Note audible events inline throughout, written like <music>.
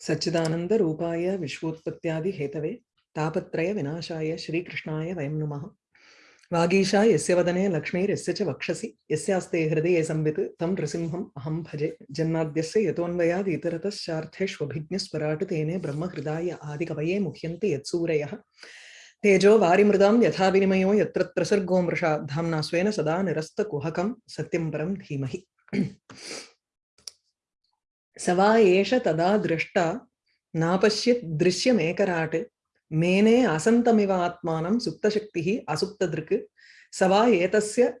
सच्चिदानंद रूपाय विश्वोत्पत्त्यादि Hathaway तापत्रय विनाशाय श्रीकृष्णाय वयं नमः। वागीशा यस्य वदने लक्ष्मीर्यस्य च वक्षसि, यस्यास्ते हृदये संवित्, तं नृसिंहम् अहं भजे। जन्माद्यस्य यतोऽन्वयाद् इतरतश्चार्थेष्वभिज्ञस्वराट् तेने ब्रह्महृदाय आदिकवये मुह्यन्ति यत्सूरयः। तेजो वारिमृदां यथा विनिमयो यत्र त्रसर्गो मृषा धाम्ना स्वेन सदा निरस्तकुहकं सत्यं परं धीमहि। स वा एष तदा दृष्टा नापश्यत् दृश्यमेकराट्। मेने असन्तमिव आत्मानं सुप्तशक्तिः असुप्तदृक्। स वा एतस्य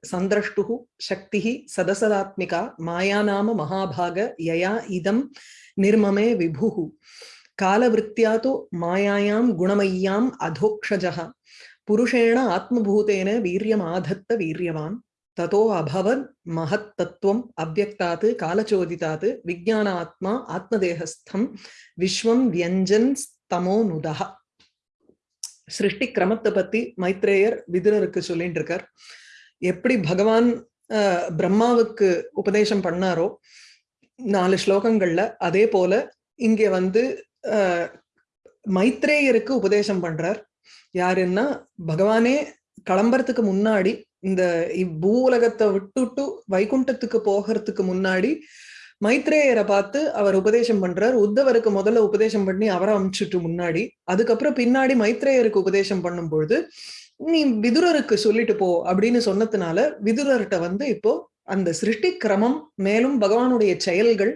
शक्तिः सदसदात्मिका माया नाम महाभाग यया इदं निर्ममे विभुः। कालवृत्त्या तु मायायां गुणमय्याम् अधोक्षजः। पुरुषेण आत्मभूतेन वीर्यमाधत्त वीर्यवान्। ததோ அபவன் மகத் தத்துவம் அவ்வக்தாத்து காலச்சோதிதாத்து விஜானாத்மா ஆத்மதேகஸ்தம் விஸ்வம் வியஞ்சன் தமோ நுதா சிருஷ்டி கிரமத்தை பத்தி மைத்ரேயர் விதுரருக்கு சொல்லிட்டு இருக்கார் எப்படி பகவான் பிரம்மாவுக்கு உபதேசம் பண்ணாரோ நாலு ஸ்லோகங்கள்ல அதே போல இங்க வந்து மைத்ரேயருக்கு உபதேசம் பண்றார். யாருன்னா பகவானே களம்பரத்துக்கு முன்னாடி இந்த பூ உலகத்தை விட்டுட்டு வைகுண்டத்துக்கு போகிறதுக்கு முன்னாடி மைத்ரேயரை பார்த்து அவர் உபதேசம் பண்றார். உத்தவருக்கு முதல்ல உபதேசம் பண்ணி அவரை அமிச்சுட்டு முன்னாடி. அதுக்கப்புறம் பின்னாடி மைத்ரேயருக்கு உபதேசம் பண்ணும் பொழுது நீ விதுரருக்கு சொல்லிட்டு போ அப்படின்னு சொன்னதுனால விதுரர்கிட்ட வந்து இப்போ அந்த சிருஷ்டி கிரமம் மேலும் பகவானுடைய செயல்கள்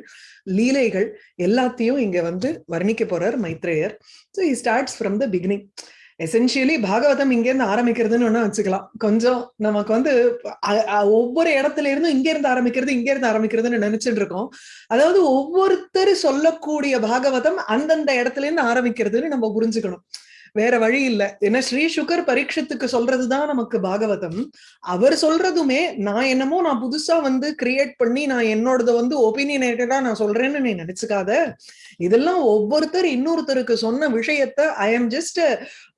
லீலைகள் எல்லாத்தையும் இங்க வந்து வர்ணிக்க போறார் மைத்ரேயர். So he starts from the beginning essentially Bhagavatam இங்கேருந்து ஆரம்பிக்கிறதுன்னு ஒண்ணு வச்சுக்கலாம். கொஞ்சம் நமக்கு வந்து ஒவ்வொரு இடத்துல இருந்தும் இங்க இருந்து ஆரம்பிக்கிறது இங்க இருந்து ஆரம்பிக்கிறதுன்னு நினைச்சிட்டு இருக்கோம் அதாவது ஒவ்வொருத்தர் சொல்லக்கூடிய பாகவதம் அந்தந்த இடத்துல இருந்து ஆரம்பிக்கிறதுன்னு நம்ம புரிஞ்சுக்கணும். வேற வழி இல்ல. ஏன்னா ஸ்ரீ சுகர் பரீட்சத்துக்கு சொல்றதுதான் நமக்கு பாகவதம். அவர் சொல்றதுமே நான் என்னமோ நான் புதுசா வந்து கிரியேட் பண்ணி நான் என்னோடத வந்து ஒப்பீனியனேட்டடா நான் சொல்றேன்னு நீ நினைச்சுக்காத. இதெல்லாம் ஒவ்வொருத்தர் இன்னொருத்தருக்கு சொன்ன விஷயத்த ஐ எம் ஜஸ்ட்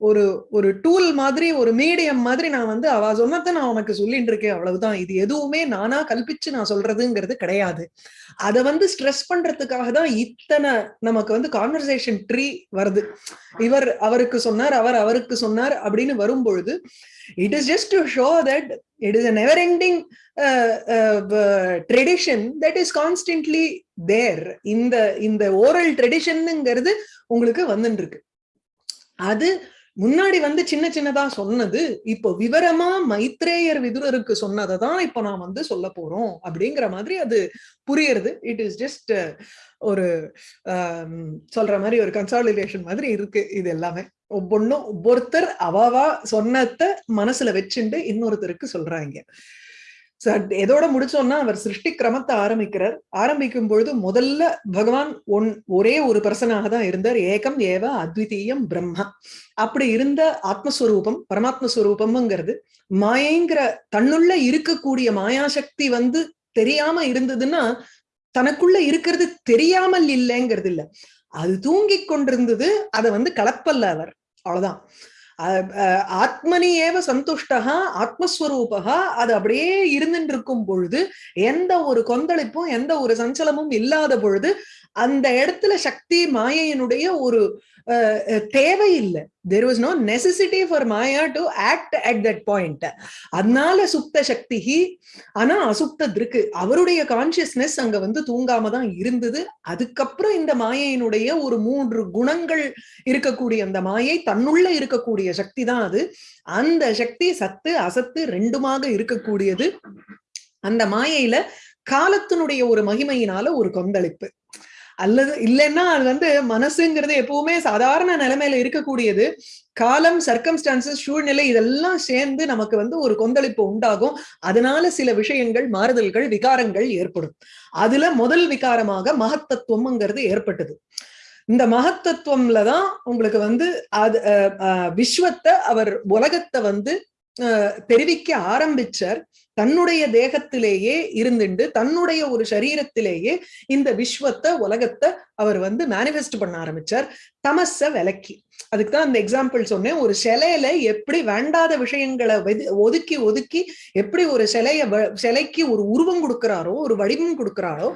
ஒரு ஒரு டூல் மாதிரி ஒரு மீடியம் மாதிரி நான் வந்து அவ சொன்னதை நான் உனக்கு சொல்லிட்டு இருக்கேன். அவ்வளவுதான். இது எதுவுமே நானா கல்பிச்சு நான் சொல்றதுங்கிறது கிடையாது. அதை வந்து ஸ்ட்ரெஸ் பண்றதுக்காக தான் இத்தனை நமக்கு வந்து கான்வர்சேஷன் ட்ரீ வருது. இவர் அவருக்கு சொன்னார் அவர் அவருக்கு சொன்னார் அப்படின்னு வரும்பொழுது it is just to show that it is a never ending tradition that is constantly there இந்த இந்த ஓரல் ட்ரெடிஷனுங்கிறது உங்களுக்கு வந்துட்டு இருக்கு அது முன்னாடி வந்து சின்ன சின்னதா சொன்னது இப்போ விவரமா மைத்ரேயர் விதுரருக்கு சொன்னதை தான் இப்போ நான் வந்து சொல்ல போறோம் அப்படிங்கிற மாதிரி அது புரியுறது. இட் இஸ் ஜஸ்ட் ஒரு சொல்ற மாதிரி ஒரு கன்சாலிடேஷன் மாதிரி இருக்கு இது எல்லாமே. ஒவ்வொன்றும் ஒவ்வொருத்தர் அவாவா சொன்னத மனசுல வச்சுண்டு இன்னொருத்தருக்கு சொல்றாங்க. எதோட முடிச்சோம்னா அவர் சிருஷ்டி கிரமத்தை ஆரம்பிக்கிறார். ஆரம்பிக்கும் பொழுது முதல்ல பகவான் ஒன் ஒரே ஒரு பர்சனாக தான் இருந்தார். ஏகம் ஏவ அத்விதீயம் பிரம்மா. அப்படி இருந்த ஆத்மஸ்வரூபம் பரமாத்மஸ்வரூபம்ங்கிறது மாயங்கிற தன்னுள்ள இருக்கக்கூடிய மாயாசக்தி வந்து தெரியாம இருந்ததுன்னா தனக்குள்ள இருக்கிறது தெரியாமல் இல்லைங்கிறது இல்ல அது தூங்கி கொண்டிருந்தது அதை வந்து கலப்பல்ல அவர். அவ்வளவுதான். ஆத்மனி ஏவ சந்துஷ்டகா ஆத்மஸ்வரூபகா அது அப்படியே இருந்துட்டு இருக்கும் பொழுது எந்த ஒரு கொந்தளிப்பும் எந்த ஒரு சஞ்சலமும் இல்லாத பொழுது அந்த இடத்துல சக்தி மாயையினுடைய ஒரு தேவை இல்லை there was no necessity for maya to act at that point அதனால சுப்த சக்தி ஆனா அசுப்த இருக்கு அவருடைய கான்சியஸ்னஸ் அங்க வந்து தூங்காம தான் இருந்தது. அதுக்கப்புறம் இந்த மாயையினுடைய ஒரு மூன்று குணங்கள் இருக்கக்கூடிய அந்த மாயை தன்னுள்ள இருக்கக்கூடிய சக்தி தான் அது. அந்த சக்தி சத்து அசத்து ரெண்டுமாக இருக்கக்கூடியது. அந்த மாயையில காலத்தினுடைய ஒரு மகிமையினால ஒரு கொந்தளிப்பு. அல்லது இல்லைன்னா அது வந்து மனசுங்கிறது எப்பவுமே சாதாரண நிலைமையில இருக்கக்கூடியது. காலம் சர்க்கம்ஸ்டான்சஸ் சூழ்நிலை இதெல்லாம் சேர்ந்து நமக்கு வந்து ஒரு கொந்தளிப்பு உண்டாகும். அதனால சில விஷயங்கள் மாறுதல்கள் விகாரங்கள் ஏற்படும். அதுல முதல் விகாரமாக மகத்தத்துவம்ங்கிறது ஏற்பட்டது. இந்த மகத்தத்துவம்ல தான் உங்களுக்கு வந்து அது விஸ்வத்தை அவர் உலகத்தை வந்து தெரிவிக்க ஆரம்பிச்சார் தன்னுடைய தேகத்திலேயே இருந்துண்டு தன்னுடைய ஒரு சரீரத்திலேயே இந்த விஸ்வத்தை உலகத்தை அவர் வந்து மேனிஃபெஸ்ட் பண்ண ஆரம்பிச்சார். தமச விலக்கி அதுக்கு தான் அந்த எக்ஸாம்பிள் சொன்னேன். ஒரு சிலையில எப்படி வேண்டாத விஷயங்களை ஒதுக்கி ஒதுக்கி எப்படி ஒரு சிலைய சிலைக்கு ஒரு உருவம் கொடுக்கிறாரோ ஒரு வடிவம் கொடுக்கிறாரோ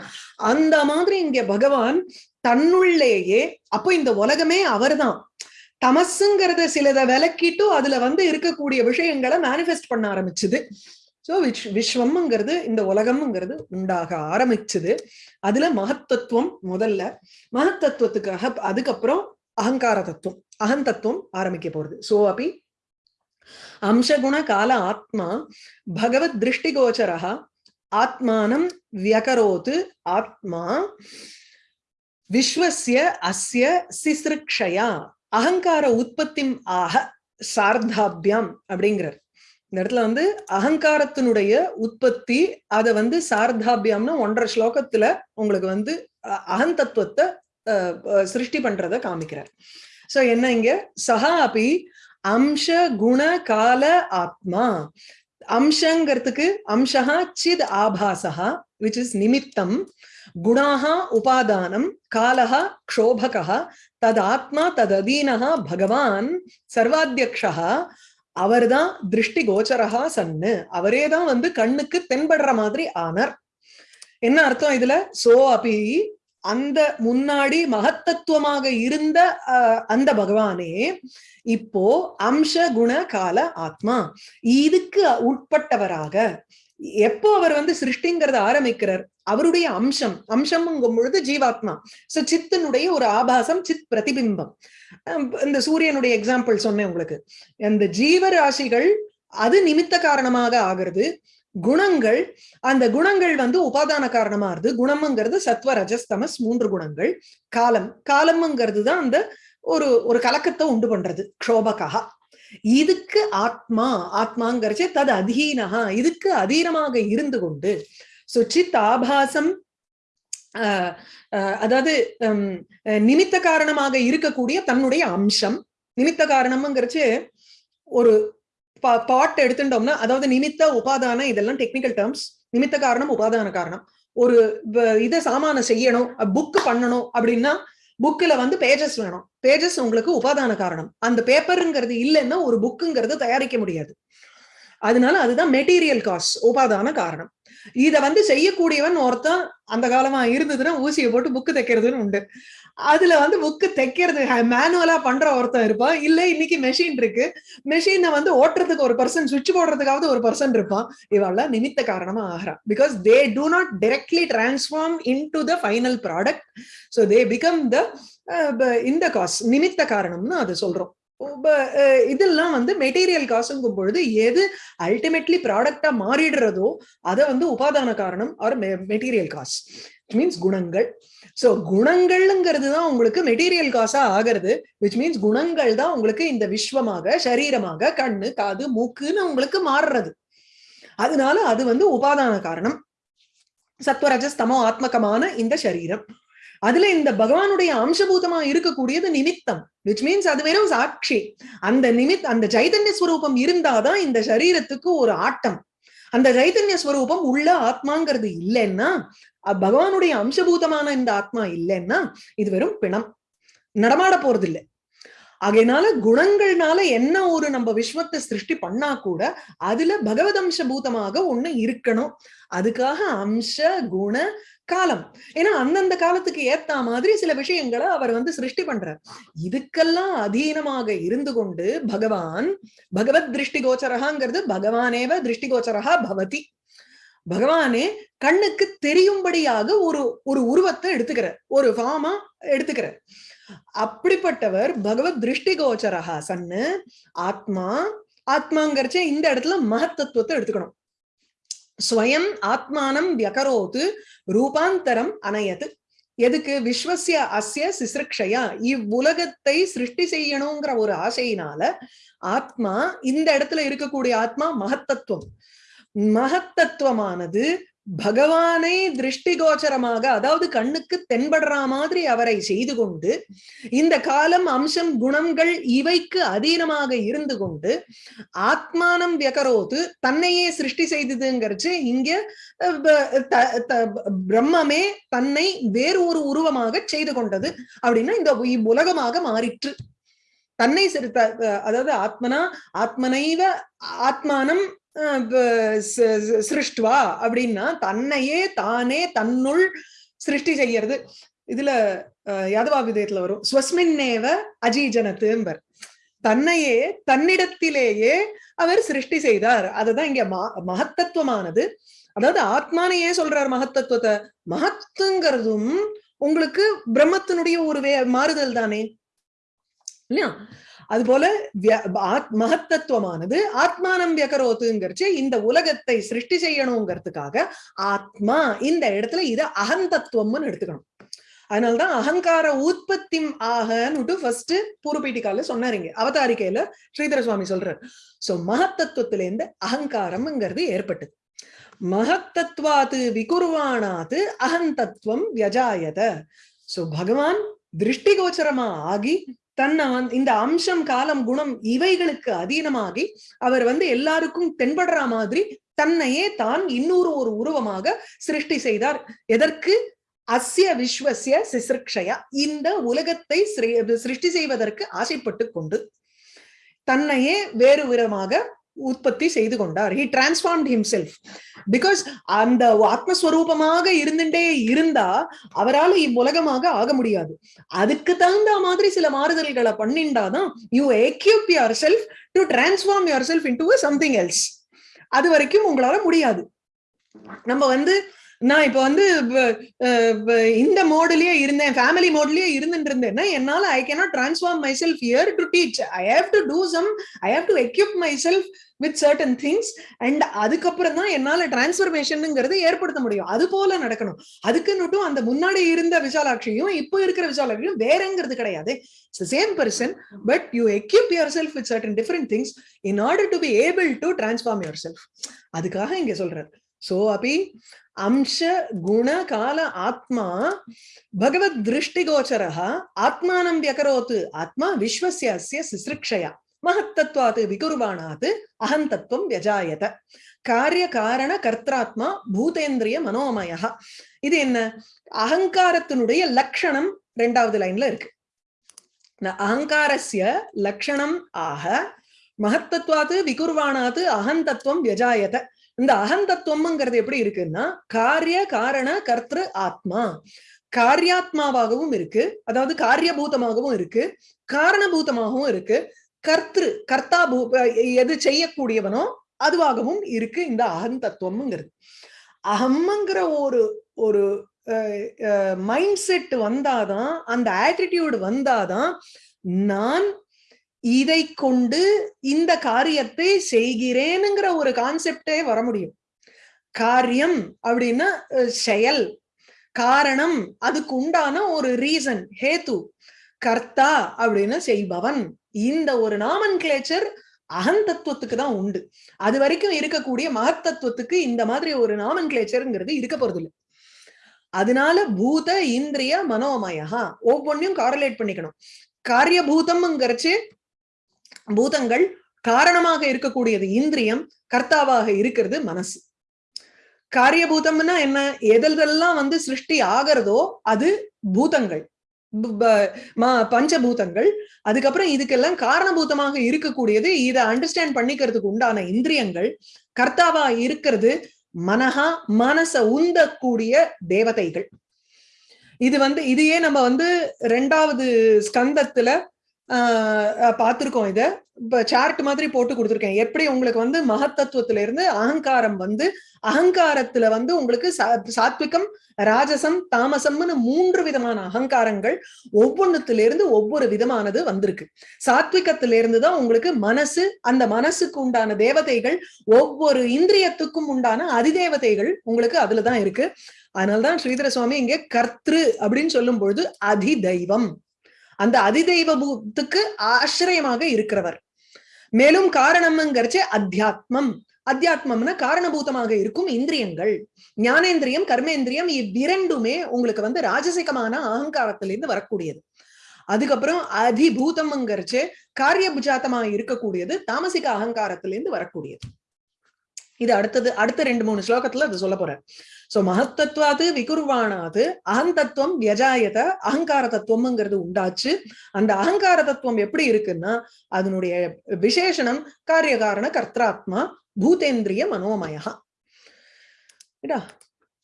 அந்த மாதிரி இங்க பகவான் தன்னுள்ளேயே அப்போ இந்த உலகமே அவர்தான். தமசுங்கிறத சிலத விலக்கிட்டு அதுல வந்து இருக்கக்கூடிய விஷயங்களை மேனிஃபெஸ்ட் பண்ண ஆரம்பிச்சுது. சோ விஷ் விஸ்வம்ங்கிறது இந்த உலகம்ங்கிறது உண்டாக ஆரம்பிச்சுது. அதுல மகத்தத்துவம் முதல்ல. மகத்தத்துவத்துக்காக அதுக்கப்புறம் அகங்கார தத்துவம் அகந்தத்துவம் ஆரம்பிக்க போறது. சோ அப்படி அம்சகுண கால ஆத்மா பகவத் திருஷ்டிகோச்சரः ஆத்மானம் வியகரோத்து ஆத்மா விஸ்வசிய அஸ்ய சிசிருக்ஷயா அகங்கார உற்பத்தி ஆக சார்தாபியாம் அப்படிங்கிறார். இந்த இடத்துல வந்து அகங்காரத்தினுடைய உற்பத்தி அதை வந்து சார்தாபியம்னு ஒன்றரை ஸ்லோகத்துல உங்களுக்கு வந்து அகந்தத்துவத்தை சிருஷ்டி பண்றத காமிக்கிறார். சோ என்ன இங்க? சஹா அப்படி அம்ச குண கால ஆத்மா. அம்சங்கிறதுக்கு அம்சா சித் ஆபாசா விச் இஸ் நிமித்தம். குணாக உபாதானம் காலக க்ஷோபக ததாத்மா ஆத்மா பகவான் சர்வாத்தியக்ஷா அவர்தான் திருஷ்டி கோச்சரகா சன்னு. அவரே தான் வந்து கண்ணுக்கு தென்படுற மாதிரி ஆனர். என்ன அர்த்தம் இதுல? சோ அபி அந்த முன்னாடி மகத்தத்துவமாக இருந்த அந்த பகவானே இப்போ அம்ச குண கால ஆத்மா. இதுக்கு உட்பட்டவராக எப்போ அவர் வந்து சிருஷ்டிங்கிறத ஆரம்பிக்கிறார்? அவருடைய அம்சம் அம்சம்ங்கும் பொழுது ஜீவாத்மா. சோ சித்தனுடைய ஒரு ஆபாசம் சித் பிரதிபிம்பம். இந்த சூரியனுடைய எக்ஸாம்பிள் சொன்னேன் உங்களுக்கு. அந்த ஜீவராசிகள் அது நிமித்த காரணமாக ஆகிறது. குணங்கள் அந்த குணங்கள் வந்து உபாதான காரணமா இருது குணம்ங்கிறது சத்வ ரஜஸ்தமஸ் மூன்று குணங்கள். காலம் காலம்ங்கிறது தான் அந்த ஒரு ஒரு கலக்கத்தை உண்டு பண்றது. க்ஷோபகா. இதுக்கு ஆத்மா ஆத்மாங்கிறச்சே தது அதீனகா இதுக்கு அதீனமாக இருந்து கொண்டு சுச்சித் ஆபாசம் அதாவது நிமித்த காரணமாக இருக்கக்கூடிய தன்னுடைய அம்சம். நிமித்த காரணம்ங்கிறச்சு ஒரு பாட் எடுத்துட்டோம்னா அதாவது நிமித்த உபாதான இதெல்லாம் டெக்னிக்கல் டேர்ம்ஸ் நிமித்த காரணம் உபாதான காரணம். ஒரு இதை சாமான செய்யணும் புக் பண்ணணும் அப்படின்னா புக்கில் வந்து பேஜஸ் வேணும். பேஜஸ் உங்களுக்கு உபாதான காரணம். அந்த பேப்பருங்கிறது இல்லைன்னா ஒரு புக்குங்கிறது தயாரிக்க முடியாது. அதனால அதுதான் மெட்டீரியல் காஸ்ட் உபாதான காரணம். இத வந்து செய்யக்கூடியவன் ஒருத்தன் அந்த காலமா இருந்ததுன்னா ஊசியை போட்டு புக்கு தைக்கிறதுன்னு உண்டு. அதுல வந்து புக்கு தைக்கிறது மேனுவலா பண்ற ஒருத்தன் இருப்பான். இல்ல இன்னைக்கு மெஷின் இருக்கு. மெஷினை வந்து ஓட்டுறதுக்கு ஒரு பர்சன் சுவிட்ச் போடுறதுக்காவது ஒரு பர்சன் இருப்பான். இவெல்லாம் நிமித்த காரணமா ஆகிறான். Because they do not directly transform into the final product so they become the இந்த காஸ் நிமித்த காரணம்னு அது சொல்றோம். இதெல்லாம் வந்து மெட்டீரியல் காசுங்கும் பொழுது எது அல்டிமேட்லி ப்ராடக்டா மாறிடுறதோ அதை வந்து உபாதான காரணம் ஆர் மெட்டீரியல் காஸ் மீன்ஸ் குணங்கள். ஸோ குணங்கள்ங்கிறது தான் உங்களுக்கு மெட்டீரியல் காசா ஆகிறது. விச் மீன்ஸ் குணங்கள் தான் உங்களுக்கு இந்த விஸ்வமாக சரீரமாக கண்ணு காது மூக்குன்னு உங்களுக்கு மாறுறது. அதனால அது வந்து உபாதான காரணம். சத்வரஜஸ்தமோ ஆத்மகமான இந்த சரீரம். அதுல இந்த பகவானுடைய அம்சபூதமா இருக்கக்கூடியது நிமித்தம். விச் மீன்ஸ் அது வெறும் சாட்சி. அந்த நிமித் அந்த சைதன்ய ஸ்வரூபம் இருந்தாதான் இந்த சரீரத்துக்கு ஒரு ஆட்டம். அந்த சைதன்ய ஸ்வரூபம் உள்ள ஆத்மாங்கிறது இல்லைன்னா பகவானுடைய அம்சபூதமான இந்த ஆத்மா இல்லைன்னா இது வெறும் பிணம். நடமாட போறது இல்லை ஆகையினால குணங்கள்னால என்ன ஒரு நம்ம விஸ்வத்தை சிருஷ்டி பண்ணா கூட அதுல பகவத் அம்சபூதமாக ஒண்ணு இருக்கணும். அதுக்காக அம்ச குண காலம். ஏன்னா அந்தந்த காலத்துக்கு ஏத்த மாதிரி சில விஷயங்களை அவர் வந்து சிருஷ்டி பண்றார். இதுக்கெல்லாம் அதீனமாக இருந்து கொண்டு பகவான் பகவத் திருஷ்டி கோச்சரகாங்கிறது பகவானேவ திருஷ்டி கோச்சரகா பவதி. பகவானே கண்ணுக்கு தெரியும்படியாக ஒரு ஒரு உருவத்தை எடுத்துக்கிறார். ஒரு ஃபார்மா எடுத்துக்கிறார். அப்படிப்பட்டவர் பகவத் திருஷ்டி கோச்சரகா சன்னு ஆத்மா ஆத்மாங்கிறச்ச இந்த இடத்துல மகத்தத்துவத்தை எடுத்துக்கணும். ஸ்வயம் ஆத்மானம் வியகரோத்து ரூபாந்தரம் அணையது. எதுக்கு? விஸ்வசிய அஸ்ய சிசிருக்ஷையா இவ்வுலகத்தை சிருஷ்டி செய்யணுங்கிற ஒரு ஆசையினால ஆத்மா இந்த இடத்துல இருக்கக்கூடிய ஆத்மா மகத்தத்துவம். மகத்தத்துவமானது பகவானை திருஷ்டிகோச்சரமாக அதாவது கண்ணுக்கு தென்படுற மாதிரி அவரை செய்து கொண்டு இந்த காலம் அம்சம் குணங்கள் இவைக்கு அதீனமாக இருந்து கொண்டு ஆத்மானம் வியகரோத்து தன்னையே சிருஷ்டி செய்ததுங்கிறச்சு இங்க பிரம்மமே தன்னை வேறு ஒரு உருவமாக செய்து கொண்டது அப்படின்னா இந்த உலகமாக மாறிற்று. தன்னை அதாவது ஆத்மனா ஆத்மனைவ ஆத்மானம் சிருஷ்டுவா அப்படின்னா தன்னையே தானே தன்னுள் சிருஷ்டி செய்யறது. இதுல யாதவா விதயத்துல வரும். ஸ்வஸ்மின்னேவ அஜீஜனத்தும்பர். தன்னையே தன்னிடத்திலேயே அவர் சிருஷ்டி செய்தார். அதுதான் இங்க ம- மகத்தத்துவமானது. அதாவது ஆத்மானையே சொல்றார் மகத்தத்துவத்தை? மகத்துங்கிறதும் உங்களுக்கு பிரம்மத்தினுடைய ஒரு வே மாறுதல் தானே? இல்லையா? அது போல ஆத்- மகத்தத்துவமானது ஆத்மானம் வியகரோத்துங்கிறச்சு இந்த உலகத்தை சிருஷ்டி செய்யணுங்கிறதுக்காக ஆத்மா இந்த இடத்துல இத அகந்தத்துவம்னு எடுத்துக்கணும். அதனாலதான் அகங்கார உற்பத்தி ஆகன்னுட்டு ஃபர்ஸ்ட் பூர்வபீட்டிக்கால சொன்னாருங்க அவதாரிக்கையில ஸ்ரீதர சுவாமி சொல்றாரு. சோ மகத்தத்துவத்துல இருந்து அகங்காரம்ங்கிறது ஏற்பட்டது. மகத்தத்வாத்து விகுர்வானாத்து அகந்தத்துவம் வியஜாயத. சோ பகவான் திருஷ்டிகோச்சரமா ஆகி தன்னை வந்து இந்த அம்சம் காலம் குணம் இவைகளுக்கு அதீனமாகி அவர் வந்து எல்லாருக்கும் தென்படுற மாதிரி தன்னையே தான் இன்னொரு ஒரு உருவமாக சிருஷ்டி செய்தார். எதற்கு? அஸ்ய விஸ்வசிய சிசிருக்ஷயா. இந்த உலகத்தை சிருஷ்டி செய்வதற்கு ஆசைப்பட்டு கொண்டு தன்னையே வேறு விதமாக உற்பத்தி செய்து கொண்டார். ஹி டிரான்ஸ்ஃபார்ம் ஹிம்செல்ஃப் பிகாஸ் அந்த ஆத்மஸ்வரூபமாக இருந்துட்டே இருந்தா அவரால் இவ்வுலகமாக ஆக முடியாது. அதுக்கு தகுந்த மாதிரி சில மாறுதல்களை பண்ணிண்டாதான் you equip yourself to transform yourself into something else அது வரைக்கும் உங்களால முடியாது. நம்ம வந்து நான் இப்போ வந்து இந்த மோடுலயே இருந்தேன் ஃபேமிலி மோட்லயே இருந்துட்டு இருந்தேன்னா என்னால I cannot transform myself here to teach I have to do some I have to equip myself with certain things and அதுக்கப்புறம் தான் என்னால டிரான்ஸ்பர்மேஷனுங்கிறது ஏற்படுத்த முடியும். அது போல நடக்கணும். அதுக்குன்னுட்டும் அந்த முன்னாடி இருந்த விசாலாட்சியும் இப்போ இருக்கிற விசாலாட்சியும் வேறங்கிறது கிடையாது. Same person but you equip yourself with certain different things in order to be able to transform yourself அதுக்காக இங்க சொல்றாரு சோ அபி अंश गुण काल आत्मा भगवद् दृष्टिगोचरः आत्मानं व्यकरोत् आत्मा विश्वस्य अस्य सिसृक्षया महत्तत्वात् विकुर्वाणात् अहन्तत्वं व्यजायत காரியகாரண கர்த்தாத்மா பூதேந்திரிய மனோமய இது என்ன அகங்காரத்தினுடைய லட்சணம் ரெண்டாவது லைன்ல இருக்கு ந அகங்காரஸ்ய லட்சணம் ஆக மகத்தத்வாத்து விகுர்வானாத்து அகந்தத்துவம் வியஜாயத இந்த அகந்தத்துவம்ங்கிறது எப்படி இருக்குன்னா காரிய காரண கர்த்திரு ஆத்மா. காரியாத்மாவாகவும் இருக்கு. அதாவது காரியபூதமாகவும் இருக்கு. காரணபூதமாகவும் இருக்கு. கர்த்திரு கர்த்தா பூ எது செய்யக்கூடியவனோ அதுவாகவும் இருக்கு இந்த அகந்தத்துவம்ங்கிறது. அகம்ங்கிற ஒரு ஒரு மைண்ட் செட் வந்தாதான் அந்த ஆட்டிடியூட் வந்தாதான் நான் இதை கொண்டு இந்த காரியத்தை செய்கிறேனுங்கிற ஒரு கான்செப்டே வர முடியும். காரியம் அப்படின்னா செயல் காரணம் அதுக்கு உண்டான ஒரு ரீசன் ஹேத்து கர்த்தா அப்படின்னு செய்பவன். இந்த ஒரு நாமன் கிளேச்சர் அகந்தத்துவத்துக்கு தான் உண்டு. அது வரைக்கும் இருக்கக்கூடிய மகத்தத்துவத்துக்கு இந்த மாதிரி ஒரு நாமன் கிளேச்சருங்கிறது இருக்க போறதில்லை. அதனால பூத இந்திரிய மனோமயா ஒவ்வொன்றையும் காரலேட் பண்ணிக்கணும். காரியபூதம்ங்கிறச்சு பூதங்கள் காரணமாக இருக்கக்கூடியது இந்திரியம் கர்த்தாவாக இருக்கிறது மனசு. காரியபூதம்னா என்ன? எதெல்லாம் வந்து சிருஷ்டி ஆகிறதோ அது பூதங்கள். பஞ்சபூதங்கள். அதுக்கப்புறம் இதுக்கெல்லாம் காரணபூதமாக இருக்கக்கூடியது இதை அண்டர்ஸ்டாண்ட் பண்ணிக்கிறதுக்கு உண்டான இந்திரியங்கள். கர்த்தாவா இருக்கிறது மனஹா மனச உந்தக்கூடிய தேவதைகள். இது வந்து இதையே நம்ம வந்து ரெண்டாவது ஸ்கந்தத்துல ஆஹ் பார்த்திருக்கோம் இதை. சார்ட் மாதிரி போட்டு கொடுத்துருக்கேன். எப்படி உங்களுக்கு வந்து மகத்தத்துவத்துல இருந்து அகங்காரம் வந்து அகங்காரத்துல வந்து உங்களுக்கு சா- சாத்விகம் ராஜசம் தாமசம்னு மூன்று விதமான அகங்காரங்கள் ஒவ்வொன்னுத்துல இருந்து ஒவ்வொரு விதமானது வந்திருக்கு. சாத்விகத்துல இருந்து தான் உங்களுக்கு மனசு அந்த மனசுக்கு உண்டான தேவதைகள் ஒவ்வொரு இந்திரியத்துக்கும் உண்டான அதிதேவதைகள் உங்களுக்கு அதுலதான் இருக்கு. அதனாலதான் ஸ்ரீதர சுவாமி இங்க கர்த்ரு அப்படின்னு சொல்லும் பொழுது அதிதெய்வம். அந்த அதிதெய்வத்துக்கு ஆசிரியமாக இருக்கிறவர். மேலும் காரணம்ங்கிறச்சு அத்தியாத்மம். அத்தியாத்மம்னா காரணபூதமாக இருக்கும் இந்திரியங்கள். ஞானேந்திரியம் கர்மேந்திரியம் இவ்விரண்டுமே உங்களுக்கு வந்து ராஜசிகமான அகங்காரத்திலிருந்து வரக்கூடியது. அதுக்கப்புறம் அதிபூதம்ங்கிறச்சு காரியபுஜாத்தமாக இருக்கக்கூடியது தாமசிக அகங்காரத்திலிருந்து வரக்கூடியது. இது அடுத்தது அடுத்த ரெண்டு மூணு ஸ்லோகத்துல அது சொல்ல போறேன். சோ மகத்தத்துவாது விகுர்வானாது அகந்தத்துவம் வியஜாயத அகங்கார தத்துவம்ங்கிறது உண்டாச்சு அந்த அகங்கார தத்துவம் எப்படி இருக்குன்னா அதனுடைய விசேஷணம் காரியகாரண கர்த்தாத்மா பூதேந்திரிய மனோமயா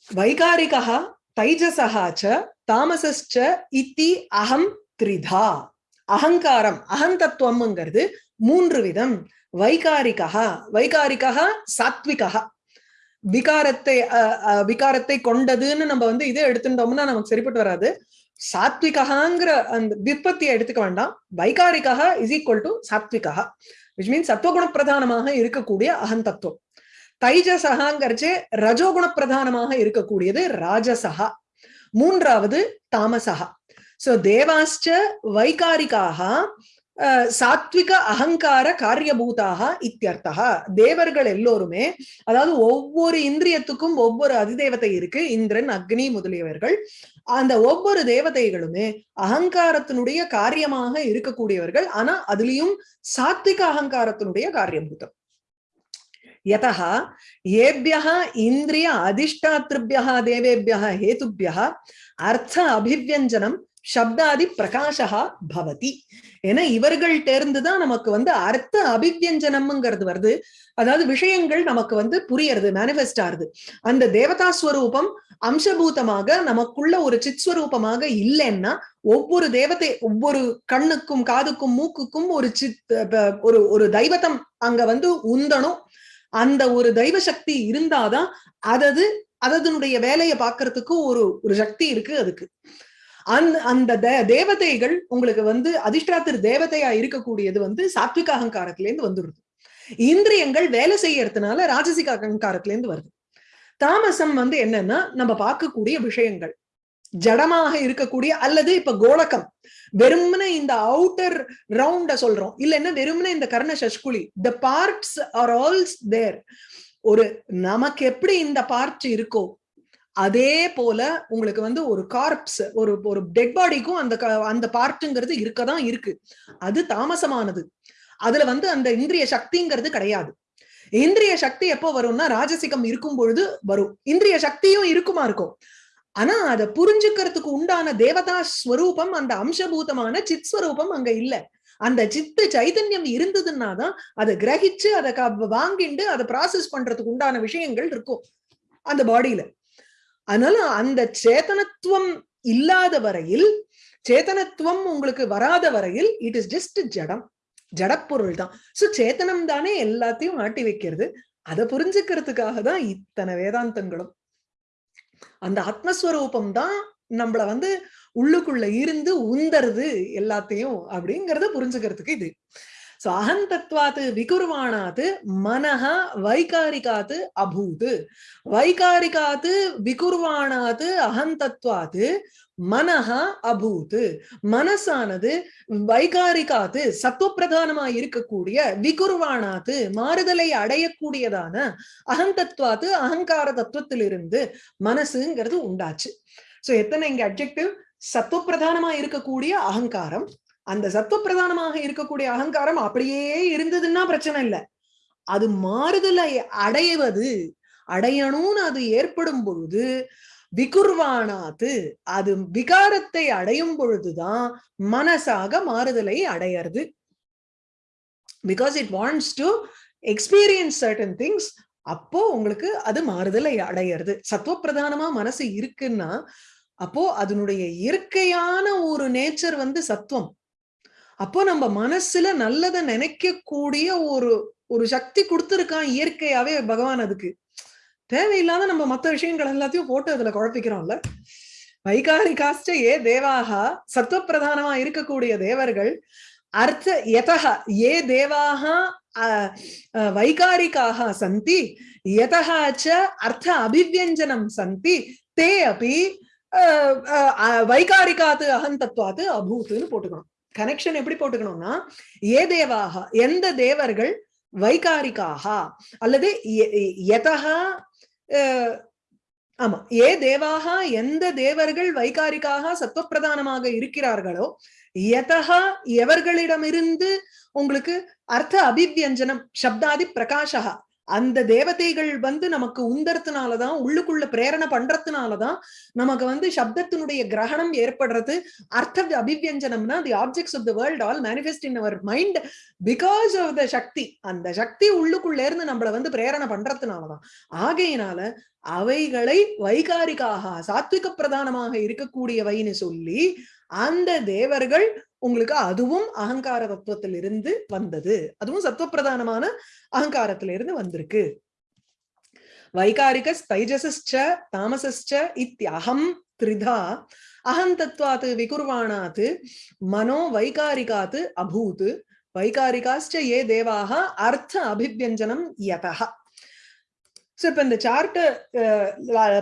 வைகாரிகா தைஜசஹாச்ச தாமசஸ்ச இத்தி அகம் திரிதா அகங்காரம் அகந்தத்துவம்ங்கிறது மூன்று விதம் வைகாரிகா வைகாரிகா சாத்விகா விகாரத்தை விகாரத்தை கொண்டதுன்னு நம்ம வந்து இதை எடுத்துட்டோம்னா நமக்கு சரிப்பட்டு வராது. சாத்விகாங்கிற அந்த விற்பத்தியை எடுத்துக்க வேண்டாம். Vaikarika is equal to sattvika which means சத்துவகுண பிரதானமாக இருக்கக்கூடிய அகந்தத்துவம். தைஜசகாங்கிறச்சே ரஜோகுண பிரதானமாக இருக்கக்கூடியது ராஜசகா மூன்றாவது தாமசகா சோ தேவாஸ்ச வைகாரிகாக சாத்விக அகங்கார காரியபூதாக இத்தியர்த்தா தேவர்கள் எல்லோருமே அதாவது ஒவ்வொரு இந்திரியத்துக்கும் ஒவ்வொரு அதிதேவதை இருக்கு இந்திரன் அக்னி முதலியவர்கள். அந்த ஒவ்வொரு தேவதைகளுமே அகங்காரத்தினுடைய காரியமாக இருக்கக்கூடியவர்கள். ஆனா அதுலயும் சாத்விக அகங்காரத்தினுடைய காரியபூதம். யதா ஏபியா இந்திரிய அதிஷ்டாத்திருபியா தேவேபியா ஹேதுபியா அர்த்த அபிவியஞ்சனம் சப்தாதி பிரகாஷா பவதி. ஏன்னா இவர்கள்ட்ட இருந்துதான் நமக்கு வந்து அர்த்த அபிவியஞ்சனம்ங்கிறது வருது. அதாவது விஷயங்கள் நமக்கு வந்து புரியறது மேனிஃபெஸ்ட் ஆறுது அந்த தேவதா ஸ்வரூபம் அம்சபூதமாக நமக்குள்ள ஒரு சித்ஸ்வரூபமாக இல்லைன்னா ஒவ்வொரு தேவதை ஒவ்வொரு கண்ணுக்கும் காதுக்கும் மூக்குக்கும் ஒரு சித் ஒரு ஒரு தெய்வத்தம் அங்க வந்து உந்தனும் அந்த ஒரு தெய்வ சக்தி இருந்தாதான் அதது அதனுடைய வேலையை பார்க்கறதுக்கு ஒரு ஒரு சக்தி இருக்கு அதுக்கு. அந்த அந்த தேவதைகள் உங்களுக்கு வந்து அதிர்ஷ்டாத்திரு தேவதையா இருக்கக்கூடியது வந்து சாத்விக அகங்காரத்திலேருந்து வந்துடுது இந்திரியங்கள் வேலை செய்யறதுனால ராஜசிக அகங்காரத்திலேருந்து வருது. தாமசம் வந்து என்னன்னா நம்ம பார்க்கக்கூடிய விஷயங்கள். ஜடமாக இருக்கக்கூடிய அல்லது இப்ப கோலக்கம். வெறுமனே இந்த அவுட்டர் ரவுண்ட சொல்றோம். இல்லைன்னா வெறுமனே இந்த கர்ண சஷ்குலி. The parts are also there ஒரு நமக்கு எப்படி இந்த பார்ட் இருக்கோ அதே போல உங்களுக்கு வந்து ஒரு கார்ப்ஸ் ஒரு ஒரு டெட் பாடிக்கும் அந்த அந்த பார்ட்டுங்கிறது இருக்கதான் இருக்கு. அது தாமசமானது. அதுல வந்து அந்த இந்திரிய சக்திங்கிறது கிடையாது. இந்திரிய சக்தி எப்போ வரும்னா ராஜசிகம் இருக்கும் பொழுது வரும். இந்திரிய சக்தியும் இருக்குமா இருக்கும். ஆனா அதை புரிஞ்சுக்கிறதுக்கு உண்டான தேவதா ஸ்வரூபம் அந்த அம்சபூதமான சித் ஸ்வரூபம் அங்க இல்ல. அந்த சித்து சைதன்யம் இருந்ததுன்னா தான் அதை கிரகிச்சு அதை வாங்கிண்டு அதை ப்ராசஸ் பண்றதுக்கு உண்டான விஷயங்கள் இருக்கும். அந்த பாடியில அதனால அந்த சேத்தனத்துவம் இல்லாத வரையில் சேத்தனத்துவம் உங்களுக்கு வராத வரையில் இட் இஸ் ஜஸ்ட் ஜடம். ஜடப்பொருள் தான். சோ சேத்தனம் தானே எல்லாத்தையும் ஆட்டி வைக்கிறது. அதை புரிஞ்சுக்கிறதுக்காக தான் இத்தனை வேதாந்தங்களும். அந்த ஆத்மஸ்வரூபம் தான் நம்மள வந்து உள்ளுக்குள்ள இருந்து உந்தருது எல்லாத்தையும் அப்படிங்கறத புரிஞ்சுக்கிறதுக்கு இது. சோ அகந்தத்வாத்து விகுர்வாணாத்து மனஹா வைகாரிகாத்து அபூது. வைகாரிகாத்து விகுர்வாணாத்து அகந்தத்வாத்து மனஹா அபூத். மனசானது வைகாரிகாத்து சத்துவப்பிரதானமா இருக்கக்கூடிய விகுர்வானாத்து மாறுதலை அடையக்கூடியதான அகந்தத்வாத்து அகங்கார தத்துவத்திலிருந்து மனசுங்கிறது உண்டாச்சு. சோ எத்தனை இங்க அப்ஜெக்டிவ் சத்துவப்பிரதானமா இருக்கக்கூடிய அகங்காரம் அந்த சத்துவப்பிரதானமாக இருக்கக்கூடிய அகங்காரம் அப்படியே இருந்ததுன்னா பிரச்சனை இல்லை. அது மாறுதலை அடைவது அடையணும்னு அது ஏற்படும் பொழுது விகுர்வானாத்து அது விகாரத்தை அடையும் பொழுதுதான் மனசாக மாறுதலை அடையிறது. Because it wants to experience certain things அப்போ உங்களுக்கு அது மாறுதலை அடையிறது. சத்துவப்பிரதானமா மனசு இருக்குன்னா அப்போ அதனுடைய இயற்கையான ஒரு நேச்சர் வந்து சத்துவம். அப்போ நம்ம மனசுல நல்லதை நினைக்கக்கூடிய ஒரு ஒரு சக்தி கொடுத்துருக்கான் இயற்கையாவே பகவான் அதுக்கு. தேவையில்லாத நம்ம மத்த விஷயங்கள் எல்லாத்தையும் போட்டு அதுல குழப்பிக்கிறோம்ல. வைகாரிகாஸ்ட ஏ தேவாக சத்துவப்பிரதானமா இருக்கக்கூடிய தேவர்கள் அர்த்த யதா ஏ தேவாக வைகாரிக்காக சந்தி யதா ச அர்த்த அபிவியஞ்சனம் சந்தி தே அப்படி வைகாரிகாத்து அகந்தத்வாத்து அபூத்துன்னு போட்டுக்கணும். கனெக்ஷன் எப்படி போட்டுக்கணும்னா ஏ தேவாக எந்த தேவர்கள் வைகாரிக்காக அல்லது யதா ஆமா ஏ தேவாக எந்த தேவர்கள் வைகாரிக்காக சத்துவப்பிரதானமாக இருக்கிறார்களோ எதகா எவர்களிடமிருந்து உங்களுக்கு அர்த்த அபிவியஞ்சனம் சப்தாதி பிரகாஷா அந்த தேவதைகள் வந்து நமக்கு உந்தரத்துனாலதான் உள்ளுக்குள்ள பிரேரணை பண்றதுனாலதான் நமக்கு வந்து சப்தத்தினுடைய கிரகணம் ஏற்படுறது. அர்த்த அபிவியஞ்சனம்னா the objects of the world all manifest in our mind because of the shakti. அந்த சக்தி உள்ளுக்குள்ள இருந்து நம்மள வந்து பிரேரணை பண்றதுனாலதான். ஆகையினால அவைகளை வைகாரிக்காக சாத்விக பிரதானமாக இருக்கக்கூடியவைன்னு சொல்லி அந்த தேவர்கள் உங்களுக்கு அதுவும் அகங்கார தத்துவத்திலிருந்து வந்தது. அதுவும் சத்துவப்பிரதானமான அகங்காரத்திலிருந்து வந்திருக்கு. வைகாரிக தைஜசஸ்ச தாமசஸ்ச இத்தியகம் த்ரிதா. அகம் தத்வாத் விகுர்வாணாத்து மனோ வைகாரிகாத்து அபூத் வைகாரிகாஸ்ச ஏ தேவாக அர்த்த அபிவியஞ்சனம் யதா ஸோ இப்போ இந்த சார்ட்டு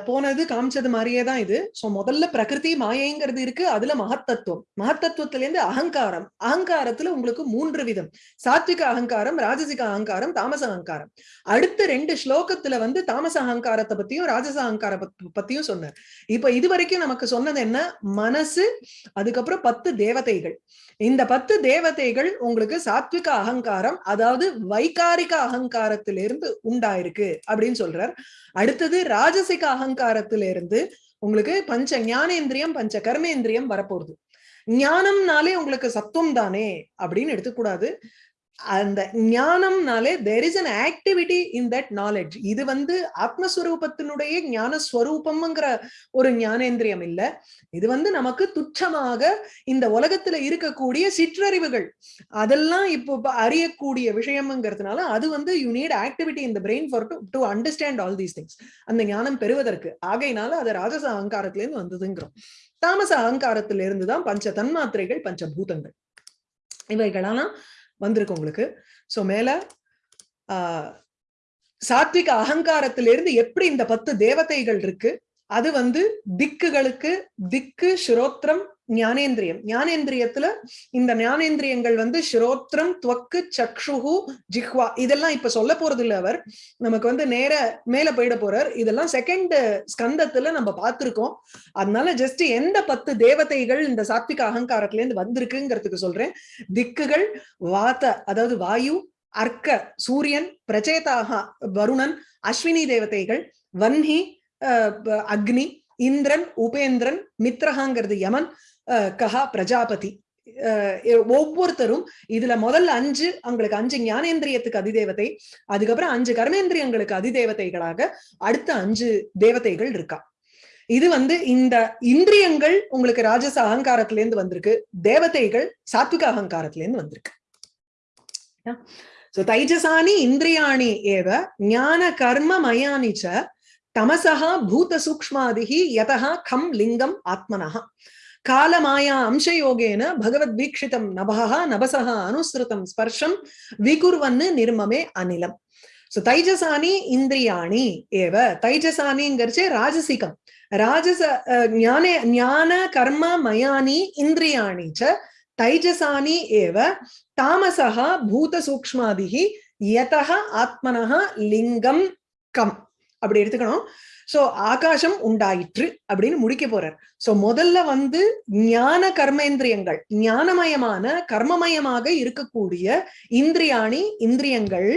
போனது காமிச்சது மாதிரியே தான் இது. ஸோ முதல்ல பிரகிருதி மாயைங்கிறது இருக்கு. அதுல மகத்தத்துவம். மகத்தத்துவத்திலேருந்து அகங்காரம். அகங்காரத்துல உங்களுக்கு மூன்று விதம். சாத்விக அகங்காரம் ராஜசிக அகங்காரம் தாமச அகங்காரம். அடுத்த ரெண்டு ஸ்லோகத்துல வந்து தாமச அகங்காரத்தை பத்தியும் ராஜச அகங்கார பத்தியும் சொன்னார். இப்ப இது வரைக்கும் நமக்கு சொன்னது என்ன? மனசு அதுக்கப்புறம் பத்து தேவதைகள். இந்த பத்து தேவதைகள் உங்களுக்கு சாத்விக அகங்காரம் அதாவது வைகாரிக அகங்காரத்திலிருந்து உண்டாயிருக்கு அப்படின்னு சொல்றார். அடுத்தது ராஜசிக அகங்காரத்திலிருந்து உங்களுக்கு பஞ்ச ஞானேந்திரியம் பஞ்ச கர்மேந்திரியம் வரப்போகுது. ஞானம்னாலே உங்களுக்கு சத்துவம் தானே அப்படின்னு எடுத்துக்கூடாது. அந்த ஞானம்னாலே there is an activity in that knowledge இது வந்து ஆத்மஸ்வரூபத்தினுடைய ஞான ஸ்வரூபம்ங்கிற ஒரு ஞானேந்திரியம் இல்ல. இது வந்து நமக்கு துச்சமாக இந்த உலகத்துல இருக்கக்கூடிய சிற்றறிவுகள். அதெல்லாம் இப்போ அறியக்கூடிய விஷயம்ங்கிறதுனால அது வந்து யூ நீட் ஆக்டிவிட்டி இந்த brain for to to understand all these things அந்த ஞானம் பெறுவதற்கு. ஆகையினால அது ராஜச அகங்காரத்துல இருந்து வந்ததுங்கிறோம். தாமச அகங்காரத்திலிருந்து தான் பஞ்ச தன்மாத்திரைகள் பஞ்சபூதங்கள். இவைகளெல்லாம் வந்திருக்கு உங்களுக்கு. சோ மேல ஆஹ் சாத்விக அகங்காரத்திலிருந்து எப்படி இந்த பத்து தேவதைகள் இருக்கு? அது வந்து திக்குகளுக்கு திக்கு ஸ்ரோத்ரம் ஞானேந்திரியம். ஞானேந்திரியத்துல இந்த ஞானேந்திரியங்கள் வந்து ஸ்ரோத்ரம் துவக்கு சக்ஷுகு ஜிஹ்வா. இதெல்லாம் இப்ப சொல்ல போறது இல்ல அவர். நமக்கு வந்து நேர மேல போயிட போறார். இதெல்லாம் செகண்ட் ஸ்கந்தத்துல நம்ம பார்த்திருக்கோம். அதனால ஜஸ்ட் எந்த பத்து தேவதைகள் இந்த சாத்விக அகங்காரத்துல இருந்து வந்திருக்குங்கிறதுக்கு சொல்றேன். திக்குகள் வாத அதாவது வாயு அர்க்க சூரியன் பிரச்சேதாக வருணன் அஸ்வினி தேவதைகள் வன்ஹி அக்னி இந்திரன் உபேந்திரன் மித்ரஹாங்கிறது யமன் கஹா பிரஜாபதி. ஒவ்வொருத்தரும் இதுல முதல்ல அஞ்சு அவங்களுக்கு அஞ்சு ஞானேந்திரியத்துக்கு அதிதேவதை அதுக்கப்புறம் அஞ்சு கர்மேந்திரியங்களுக்கு அதிதேவதைகளாக அடுத்த அஞ்சு தேவதைகள் இருக்கா. இது வந்து இந்த இந்திரியங்கள் உங்களுக்கு ராஜச அகங்காரத்துல இருந்து வந்திருக்கு தேவதைகள் சாத்விக அகங்காரத்துல இருந்து வந்திருக்கு. சோ தைஜசானி இந்திரியாணி ஏவ ஞான கர்ம மயானி ச தமசா பூத சூக்மாதிகி யதா கம் லிங்கம் ஆத்மனஹா. காலமாயா அம்சயோகேன பகவத் வீக்ஷிதம் நபகா நபசகா அனுசிருதம் ஸ்பர்ஷம் விகுர்வன்னு நிர்மமே அநிலம் சோ தைஜசானி இந்திரியாணி ஏவ தைஜசானிங்கிறச்சு ராஜசிகம் ராஜச ஞானே ஞான கர்ம மயானி இந்திரியாணி ச தைஜசானி ஏவ தாமசா பூத சூக்மாதிகி யதா ஆத்மனஹா லிங்கம் கம் அப்படி எடுத்துக்கணும் சோ ஆகாசம் உண்டாயிற்று அப்படின்னு முடிக்க போறார். சோ முதல்ல வந்து ஞான கர்மேந்திரியங்கள் ஞானமயமான கர்மமயமாக இருக்கக்கூடிய இந்திரியாணி இந்திரியங்கள்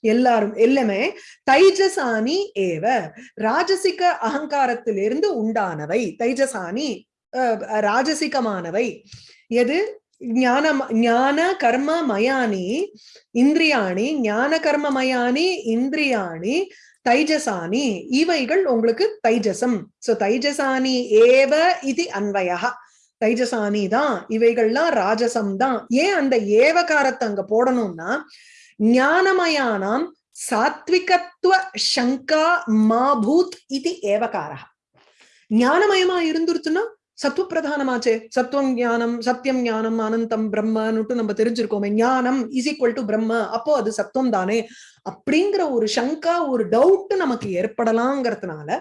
எல்லாரும் எல்லாமே தைஜசானி ஏவ ராஜசிக அகங்காரத்திலிருந்து உண்டானவை. தைஜசானி ராஜசிகமானவை. எது? ஞான ஞான கர்ம மயானி இந்திரியாணி ஞான கர்ம மயானி இந்திரியாணி தைஜசானி இவைகள் உங்களுக்கு தைஜசம். சோ தைஜசானி ஏவ இது அன்வயா தைஜசானி தான் இவைகள்லாம் ராஜசம் தான். ஏன் அந்த ஏவகாரத்தை அங்க போடணும்னா ஞானமயானாம் சாத்விகத்துவ சங்கா மாபூத் இது ஏவகாரா ஞானமயமா இருந்துருச்சுன்னா சத்துவ பிரதானமாச்சே சத்துவம் ஞானம் சத்தியம் ஞானம் அனந்தம் பிரம்மன்னுட்டு நம்ம தெரிஞ்சிருக்கோமே. ஞானம் இஸ் ஈக்குவல் டு பிரம்ம. அப்போ அது சத்துவம் தானே. அப்படிங்கிற ஒரு சங்கா ஒரு டவுட் நமக்கு ஏற்படலாங்கிறதுனால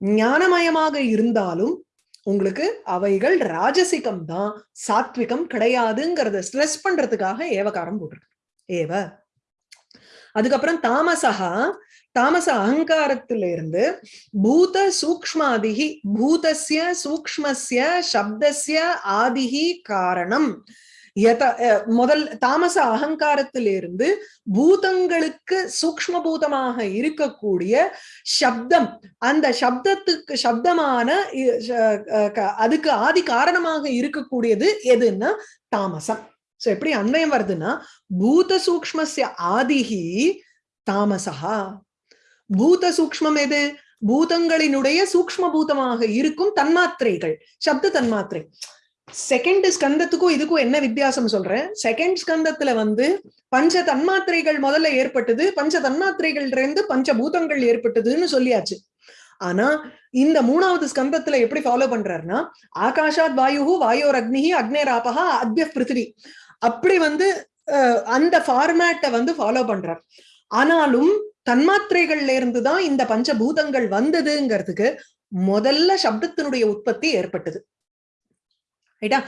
ஞானமயமாக இருந்தாலும் உங்களுக்கு அவைகள் ராஜசிகம் தான். சாத்விகம் கிடையாதுங்கிறத ஸ்ட்ரெஸ் பண்றதுக்காக ஏவகாரம் போட்டிருக்கு. ஏவ. அதுக்கப்புறம் தாமசகா தாமச அகங்காரத்திலிருந்து பூத சூக்மாதிகி பூதஸ்ய சூக்மஸ்ய சப்தஸ்ய ஆதிகி காரணம். யத முதல் தாமச அகங்காரத்திலிருந்து பூதங்களுக்கு சூக்ஷ்ம பூதமாக இருக்கக்கூடிய சப்தம் அந்த சப்தத்துக்கு சப்தமான அதுக்கு ஆதி காரணமாக இருக்கக்கூடியது எதுன்னா தாமசம். சோ எப்படி அன்வயம் வருதுன்னா பூத சூக்ஷ்மஸ்ய ஆதிகி தாமசா பூத சூக்ஷ்மம் எது? பூதங்களினுடைய சூக்ஷ்ம பூதமாக இருக்கும் தன்மாத்திரைகள் சப்த தன்மாத்திரை. செகண்ட் ஸ்கந்தத்துக்கும் இதுக்கும் என்ன வித்தியாசம் சொல்றேன் செகண்ட் ஸ்கந்தத்துல வந்து பஞ்ச தன்மாத்திரைகள் முதல்ல ஏற்பட்டது பஞ்ச தன்மாத்திரைகள் இருந்து பஞ்ச பூதங்கள் ஏற்பட்டதுன்னு சொல்லியாச்சு. ஆனா இந்த மூணாவது ஸ்கந்தத்துல எப்படி ஃபாலோ பண்றாருன்னா ஆகாஷாத் வாயு வாயோர் அக்னிஹி அக்னேராபகா அத்ய பிருத்திவி. அப்படி வந்து அஹ், அந்த ஃபார்மேட்டை வந்து ஃபாலோ பண்றார். ஆனாலும் தன்மாத்திரைகள்ல இருந்து தான் இந்த பஞ்சபூதங்கள் வந்ததுங்கிறதுக்கு முதல்ல சப்தத்தினுடைய உற்பத்தி ஏற்பட்டது. ரைட்டா?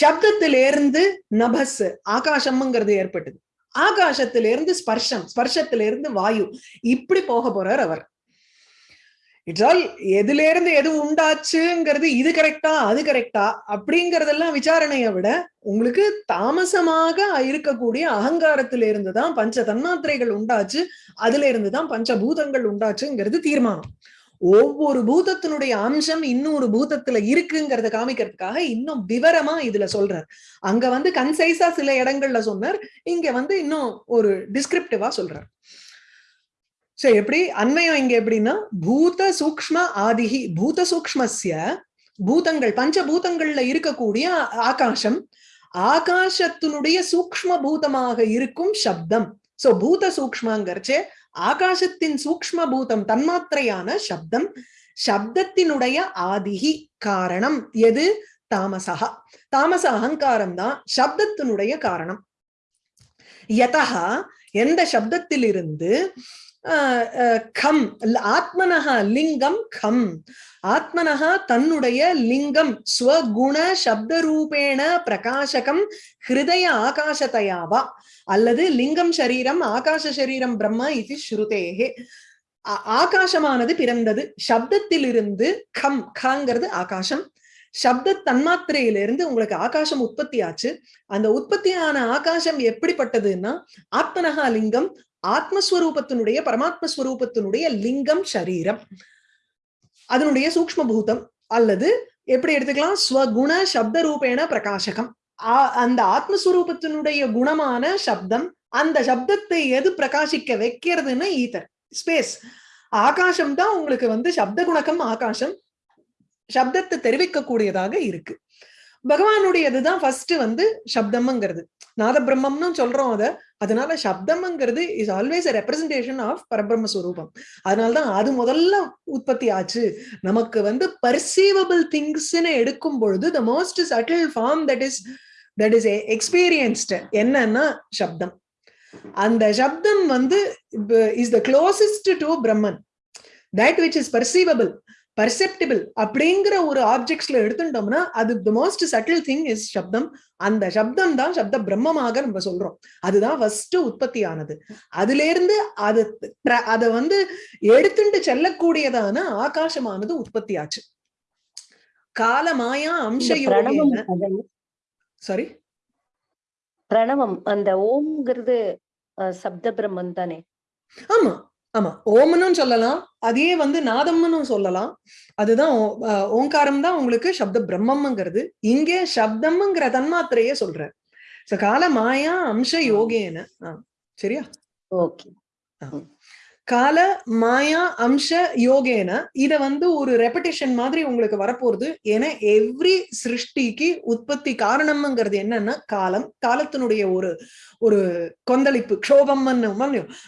சப்தத்திலிருந்து நபஸ் ஆகாசம்ங்கிறது ஏற்பட்டது. ஆகாசத்திலிருந்து ஸ்பர்ஷம் ஸ்பர்ஷத்திலிருந்து வாயு. இப்படி போக போறார் அவர். இட்ஸால் எதுல இருந்து எது உண்டாச்சுங்கிறது இது கரெக்டா அது கரெக்டா அப்படிங்கறதெல்லாம் விசாரணையை விட உங்களுக்கு தாமசமாக இருக்கக்கூடிய அகங்காரத்தில இருந்து தான் பஞ்ச தன்மாத்திரைகள் உண்டாச்சு அதுல இருந்து தான் பஞ்சபூதங்கள் உண்டாச்சுங்கிறது தீர்மானம். ஒவ்வொரு பூதத்தினுடைய அம்சம் இன்னொரு பூதத்துல இருக்குங்கிறத காமிக்கிறதுக்காக இன்னும் விவரமா இதுல சொல்றார். அங்க வந்து கன்சைஸா சில இடங்கள்ல சொன்னார் இங்க வந்து இன்னும் ஒரு டிஸ்கிரிப்டிவா சொல்றார். சோ எப்படி? அன்மயம் இங்க எப்படின்னா பூத சூக்ஷ்ம ஆதிகி பூத சூக்ஷ்மஸ்ய பூதங்கள் பஞ்சபூதங்கள்ல இருக்கக்கூடிய ஆகாசம் ஆகாசத்தினுடைய சூக்ஷ்ம பூதமாக இருக்கும் சப்தம். சோ பூத சூக்ஷ்மங்கிறச்சே ஆகாசத்தின் சூக்ஷ்ம பூதம் தன்மாத்திரையான சப்தம் சப்தத்தினுடைய ஆதிகி காரணம் எது? தாமசா தாமச அகங்காரம் தான் சப்தத்தினுடைய காரணம். யதா எந்த சப்தத்திலிருந்து கம் ஆத்மனஹா லிங்கம் கம். ஆத்மனஹா தன்னுடைய லிங்கம் ஸ்வகுண சப்த ரூபேண பிரகாசகம் ஹிருதய ஆகாசத்தையாவா அல்லது லிங்கம் சரீரம் ஆகாச சரீரம் பிரம்ம இது ஸ்ருதேகே ஆ- ஆகாசமானது பிறந்தது. சப்தத்திலிருந்து கம் கங்கிறது ஆகாசம். சப்த தன்மாத்திரையிலிருந்து உங்களுக்கு ஆகாசம் உற்பத்தி ஆச்சு அந்த உற்பத்தியான ஆகாசம் எப்படிப்பட்டதுன்னா ஆத்மனகா லிங்கம் ஆத்மஸ்வரூபத்தினுடைய பரமாத்மஸ்வரூபத்தினுடைய லிங்கம் சரீரம். அதனுடைய சூக்ஷ்ம பூதம் அல்லது எப்படி எடுத்துக்கலாம்? ஸ்வகுண சப்த ரூபேண பிரகாசகம் அந்த ஆத்மஸ்வரூபத்தினுடைய குணமான சப்தம் அந்த சப்தத்தை எது பிரகாசிக்க வைக்கிறதுன்னு ஈதர் ஸ்பேஸ் ஆகாசம் தான் உங்களுக்கு வந்து சப்த குணக்கம் ஆகாசம் சப்தத்தை தெரிவிக்கக்கூடியதாக இருக்கு. பகவானுடையதுதான் ஃபர்ஸ்ட் வந்து சப்தம்ங்கிறது. நாத பிரம்மம்னு சொல்றோம் அதை. அதனால சப்தம்ங்கிறது is always representation of Parabrahma swarupam அதனாலதான் அது முதல்ல உற்பத்தி ஆச்சு. நமக்கு வந்து பர்சீவபிள் திங்ஸ்ன்னு எடுக்கும் பொழுது the most subtle form that is that is experienced என்னன்னா சப்தம். அந்த சப்தம் வந்து is the closest to Brahman that which is perceivable perceptible அப்படிங்கிற ஒரு ஆப்ஜெக்ட்ஸ்ல எடுத்துட்டோம்னா அது the most subtle thing is shabdam. அந்த சப்தம் தான் சப்த பிரம்மமாக நம்ம சொல்றோம். அதுதான் ஃபர்ஸ்ட் உற்பத்தி ஆனது அதுல இருந்து அது அத வந்து எடுத்துட்டு செல்லக்கூடியதான ஆகாசமானது உற்பத்தி ஆச்சு கால மாயா அம்ச சாரி பிரணவம் அந்த ஓம்ங்கிறது சப்த பிரம்மன் தானே ஆமா. ஆமா ஓம்னு சொல்லலாம் அதே வந்து நாதம்னு சொல்லலாம். அதுதான் ஓங்காரம் தான் உங்களுக்கு சப்த பிரம்மம்ங்கிறது. இங்கே சப்தம்ங்கிற தன்மாத்திரையே சொல்ற சோ கால மாயா அம்ச யோகேன. சரியா? ஓகே. கால மாயா அம்ச யோகேன இத வந்து ஒரு ரெப்படேஷன் மாதிரி உங்களுக்கு வரப்போகுது ஏன்னா எவ்ரி சிருஷ்டிக்கு உற்பத்தி காரணம்ங்கிறது என்னன்னா காலம். காலத்தினுடைய ஒரு ஒரு கொந்தளிப்பு க்ஷோபம்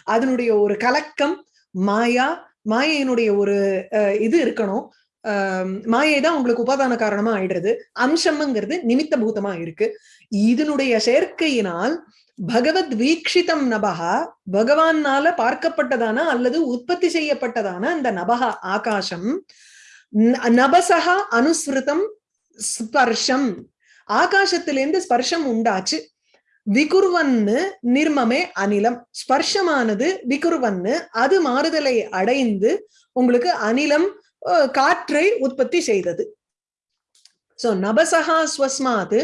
அதனுடைய ஒரு கலக்கம் மாயா மாயையினுடைய ஒரு அஹ், இது இருக்கணும். ஆஹ் மாயை தான் உங்களுக்கு உபாதான காரணமா ஆயிடுறது. அம்சம்ங்கிறது நிமித்த பூதமா இருக்கு. இதனுடைய சேர்க்கையினால் பகவத் வீக்ஷிதம் நபகா பகவானால பார்க்கப்பட்டதான அல்லது உற்பத்தி செய்யப்பட்டதான அந்த நபகா ஆகாசம். நபசகா அனுஸ்ருதம் ஸ்பர்ஷம். ஆகாசத்திலிருந்து ஸ்பர்ஷம் உண்டாச்சு. விகுர்வன்னு நிர்மமே அனிலம். ஸ்பர்ஷமானது விகுர்வன்னு அது மாறுதலை அடைந்து உங்களுக்கு அனிலம் காற்றை உற்பத்தி செய்தது. சோ நபசகா ஸ்வஸ்மாது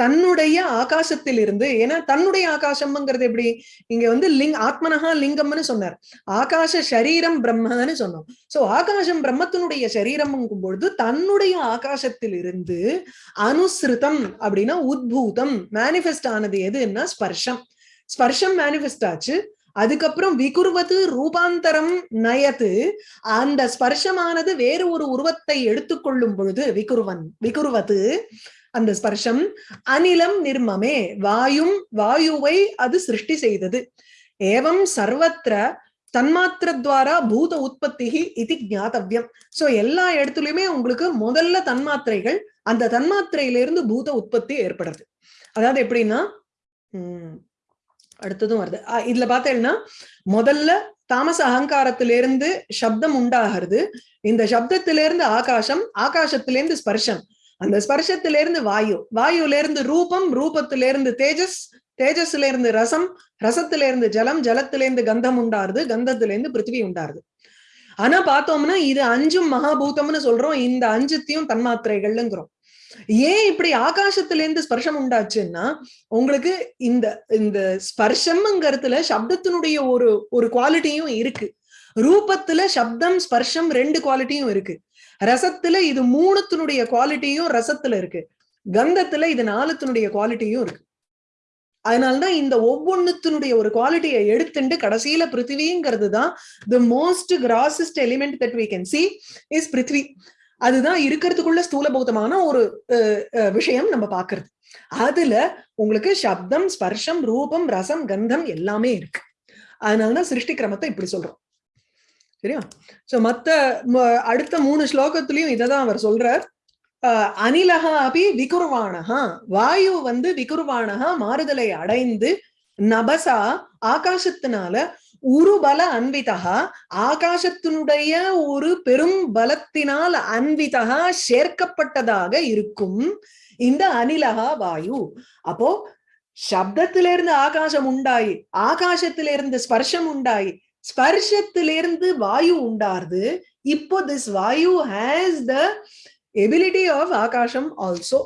தன்னுடைய ஆகாசத்தில் இருந்து ஏன்னா தன்னுடைய ஆகாசம்ங்கிறது எப்படி? இங்க வந்து லிங் ஆத்மனஹா லிங்கம்னு சொன்னார். ஆகாச சரீரம் பிரம்மன்னு சொன்னோம். சோ ஆகாசம் பிரம்மத்தினுடைய சரீரம்ங்கும் பொழுது தன்னுடைய ஆகாசத்தில் இருந்து அனுசிருதம் அப்படின்னா உத்பூதம் மேனிஃபெஸ்ட் ஆனது எதுன்னா ஸ்பர்ஷம். ஸ்பர்ஷம் மேனிஃபெஸ்ட் ஆச்சு. அதுக்கப்புறம் விகுர்வது ரூபாந்தரம் நயத்து அந்த ஸ்பர்ஷமானது வேறு ஒரு உருவத்தை எடுத்துக்கொள்ளும் பொழுது விகுருவன் விகுருவது அந்த ஸ்பர்ஷம் அனிலம் நிர்மமே வாயும் வாயுவை அது சிருஷ்டி செய்தது. ஏவம் சர்வத்திர தன்மாத்திரத்வாரா பூத உற்பத்தி இது ஞாதவியம் சோ எல்லா இடத்துலயுமே உங்களுக்கு முதல்ல தன்மாத்திரைகள் அந்த தன்மாத்திரையிலிருந்து பூத உற்பத்தி ஏற்படுறது அதாவது எப்படின்னா உம் அடுத்ததும் வருது. இதுல பார்த்தேன்னா முதல்ல தாமச அகங்காரத்திலிருந்து சப்தம் உண்டாகிறது. இந்த சப்தத்திலிருந்து ஆகாசம் ஆகாசத்திலிருந்து ஸ்பர்ஷம். அந்த ஸ்பர்ஷத்திலிருந்து வாயு வாயுல இருந்து ரூபம் ரூபத்திலிருந்து தேஜஸ் தேஜஸ்ல இருந்து ரசம் ரசத்திலிருந்து ஜலம் ஜலத்திலிருந்து கந்தம் உண்டாருது கந்தத்திலிருந்து பிருத்திவி உண்டாருது. ஆனா பார்த்தோம்னா இது அஞ்சும் மகாபூதம்னு சொல்றோம் இந்த அஞ்சுத்தையும் தன்மாத்திரைகள்ங்கிறோம். ஏன் இப்படி ஆகாசத்திலிருந்து ஸ்பர்ஷம் உண்டாச்சுன்னா உங்களுக்கு இந்த இந்த ஸ்பர்ஷம்ங்கிறதுல சப்தத்தினுடைய ஒரு ஒரு குவாலிட்டியும் இருக்கு. ரூபத்துல சப்தம் ஸ்பர்ஷம் ரெண்டு குவாலிட்டியும் இருக்கு. ரசத்துல இது மூணுத்தினுடைய குவாலிட்டியும் ரசத்துல இருக்கு. கந்தத்துல இது நாலுத்தினுடைய குவாலிட்டியும் இருக்கு. அதனால்தான் இந்த ஒவ்வொன்னுத்தினுடைய ஒரு குவாலிட்டியை எடுத்துட்டு கடைசியில பிருத்திவிங்கிறது தான் the most grossest element that we can see is prithvi அதுதான் இருக்கிறதுக்குள்ள ஸ்தூலபூதமான ஒரு விஷயம் நம்ம பாக்குறது அதுல உங்களுக்கு சப்தம் ஸ்பர்ஷம் ரூபம் ரசம் கந்தம் எல்லாமே இருக்கு. அதனாலதான் சிருஷ்டி கிரமத்தை இப்படி சொல்றோம். சரியா? ஸோ மத்த அடுத்த மூணு ஸ்லோகத்திலயும் இததான் அவர் சொல்றார். அனிலகா அபி விகுருவானகா வாயு வந்து விகுருவானகா மாறுதலை அடைந்து நபசா ஆகாசத்தினால உருபல அன்விதகா ஆகாசத்தினுடைய ஒரு பெரும் பலத்தினால் அன்விதகா சேர்க்கப்பட்டதாக இருக்கும் இந்த அனிலகா வாயு. அப்போ சப்தத்திலிருந்து ஆகாசம் உண்டாயி ஆகாசத்திலிருந்து ஸ்பர்ஷம் உண்டாயி ஸ்பர்ஷத்திலிருந்து வாயு உண்டாருது இப்போ this vayu has the ability of akasham also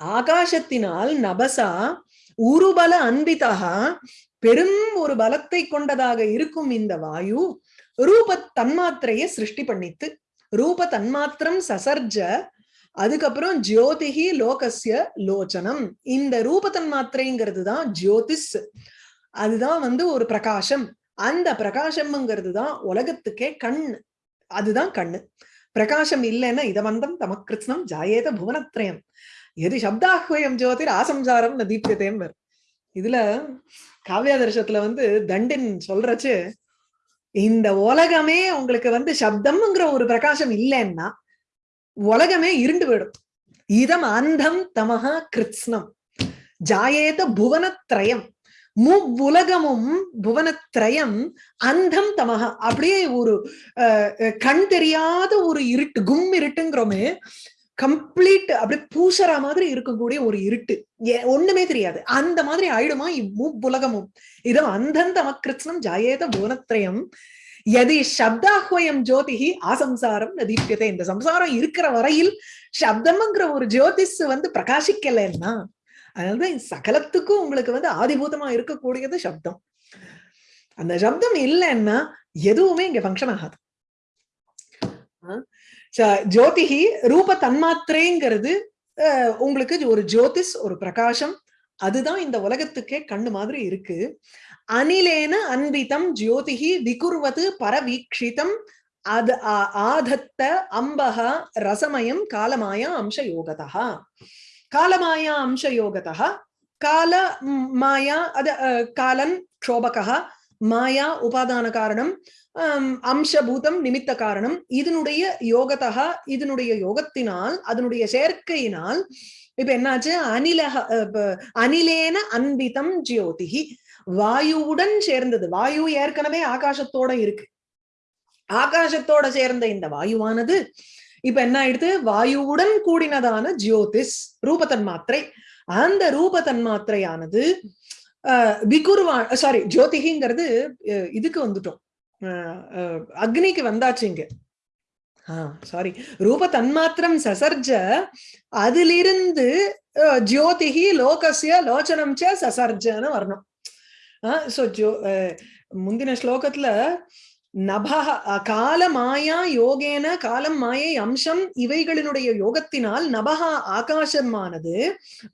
ஆகாசத்தினால் நபசா உருபல அன்பிதகா பெரும் ஒரு பலத்தை கொண்டதாக இருக்கும் இந்த வாயு ரூப தன்மாத்திரைய சிருஷ்டி பண்ணித்து ரூப தன்மாத்திரம் சசர்ஜ அதுக்கப்புறம் ஜோதிகி லோகசிய லோச்சனம். இந்த ரூப தன்மாத்திரைங்கிறது தான் ஜோதிஸ். அதுதான் வந்து ஒரு பிரகாசம் அந்த பிரகாசம்ங்கிறது தான் உலகத்துக்கே கண். அதுதான் கண்ணு. பிரகாசம் இல்லைன்னா இதவந்தம் தமக்கிருஷ்ணம் ஜாயேத புவனத்ரயம். எது சப்தாஹ்வயம் ஜோதிர் ஆசம்சாரம் ந தீப்யதேம் இதுல காவியாதர்ஷத்துல வந்து தண்டின் சொல்றச்சு இந்த உலகமே உங்களுக்கு வந்து சப்தம்ங்கிற ஒரு பிரகாசம் இல்லைன்னா உலகமே இருண்டு போயிடும். இதம் அந்தம் தமஹா கிருத்ஸ்னம் ஜாயேத புவனத்ரயம். முவ்வுலகமும் புவனத்ரயம் அந்தம் தமக அப்படியே ஒரு கண் தெரியாத ஒரு இருட்டு கும் இருட்டுங்கிறோமே கம்ப்ளீட் அப்படியே பூசற மாதிரி இருக்கக்கூடிய ஒரு இருட்டு. ஒண்ணுமே தெரியாது. அந்த மாதிரி ஆயிடுமா இவ்வுலகமும் இதம் அந்தம் தமக்கிருத்னம் ஜாயேத புவனத்ரயம். எதி சப்தாஹ்வயம் ஜோதிஹி ஆசம்சாரம் நதீப்யத்தை இந்த சம்சாரம் இருக்கிற வரையில் சப்தம்ங்கிற ஒரு ஜோதிஷ் வந்து பிரகாசிக்கலைன்னா அதனாலதான் சகலத்துக்கும் உங்களுக்கு வந்து ஆதிபூதமா இருக்கக்கூடியது சப்தம். அந்த சப்தம் இல்லைன்னா எதுவுமே இங்க ஃபங்க்ஷன் ஆகாது. ஜோதிஹி ரூப தன்மாத்திரைங்கிறது உங்களுக்கு ஒரு ஜோதிஷ் ஒரு பிரகாசம் அதுதான் இந்த உலகத்துக்கே கண்ணு மாதிரி இருக்கு. அனிலேன அன்பிதம் ஜோதிஹி விகுர்வது பரவீக்ஷிதம் அது ஆதத்த அம்பக ரசமயம் காலமாயா அம்ச யோகதா காலமாயா அம்ச யோகதா கால மாயா அது காலன் க்ஷோபகா மாயா உபாதான காரணம் அம்சபூதம் நிமித்த காரணம் இதனுடைய யோகத்தகா இதனுடைய யோகத்தினால் அதனுடைய சேர்க்கையினால் இப்ப என்னாச்சு? அனிலக அனிலேன அன்பிதம் ஜியோதிகி வாயுவுடன் சேர்ந்தது வாயு ஏற்கனவே ஆகாசத்தோட இருக்கு. ஆகாசத்தோட சேர்ந்த இந்த வாயுவானது இப்ப என்ன ஆயிடுது? வாயுவுடன் கூடினதான ஜியோதிஸ் ரூபத்தன்மாத்திரை அந்த ரூபத்தன் மாத்திரையானது விகுர்வா சாரி ஜோதிகிங்கிறது இதுக்கு வந்துட்டோம். அக்னிக்கு வந்தாச்சு இங்க. ஆஹ் சாரி ரூப தன்மாத்திரம் சசர்ஜ அதிலிருந்து அஹ், லோகசிய லோச்சனம் ச சசர்ஜன்னு வரணும். சோ ஜோ அஹ், முந்தின ஸ்லோகத்துல நபஹ அஹ், கால மாயா யோகேன காலம் மாயை அம்சம் இவைகளினுடைய யோகத்தினால் நபஹா ஆகாசமானது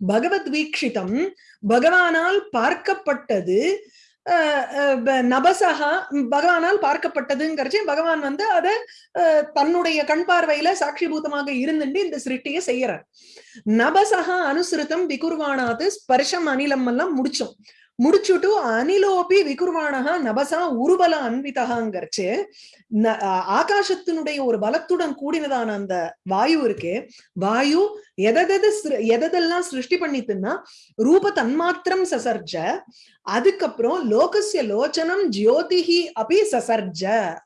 பகவத் வீக்ஷிதம் பகவானால் பார்க்கப்பட்டது நபசகா பகவானால் பார்க்கப்பட்டதுங்கிறச்சு பகவான் வந்து அதை தன்னுடைய கண் பார்வையில சாட்சிபூதமாக இருந்துட்டு இந்த சிருஷ்டியை செய்யறார். நபசகா அனுசிருத்தம் விகுர்வானாது ஸ்பர்ஷம் அனிலம் எல்லாம் முடிச்சோம். முடிச்சுட்டு அனிலோபி விகுர்வானகா நபசா உருபல அன்விதகாங்கிறச்சு ந- ஆகாசத்தினுடைய ஒரு பலத்துடன் கூடினதான அந்த வாயு இருக்கு வாயு எதெது எதெல்லாம் சிருஷ்டி பண்ணித்துன்னா ரூப தன்மாத்திரம் சசர்ஜ அதுக்கப்புறம் லோகசிய லோச்சனம் ஜியோதிஹி அப்படி சசர்ஜ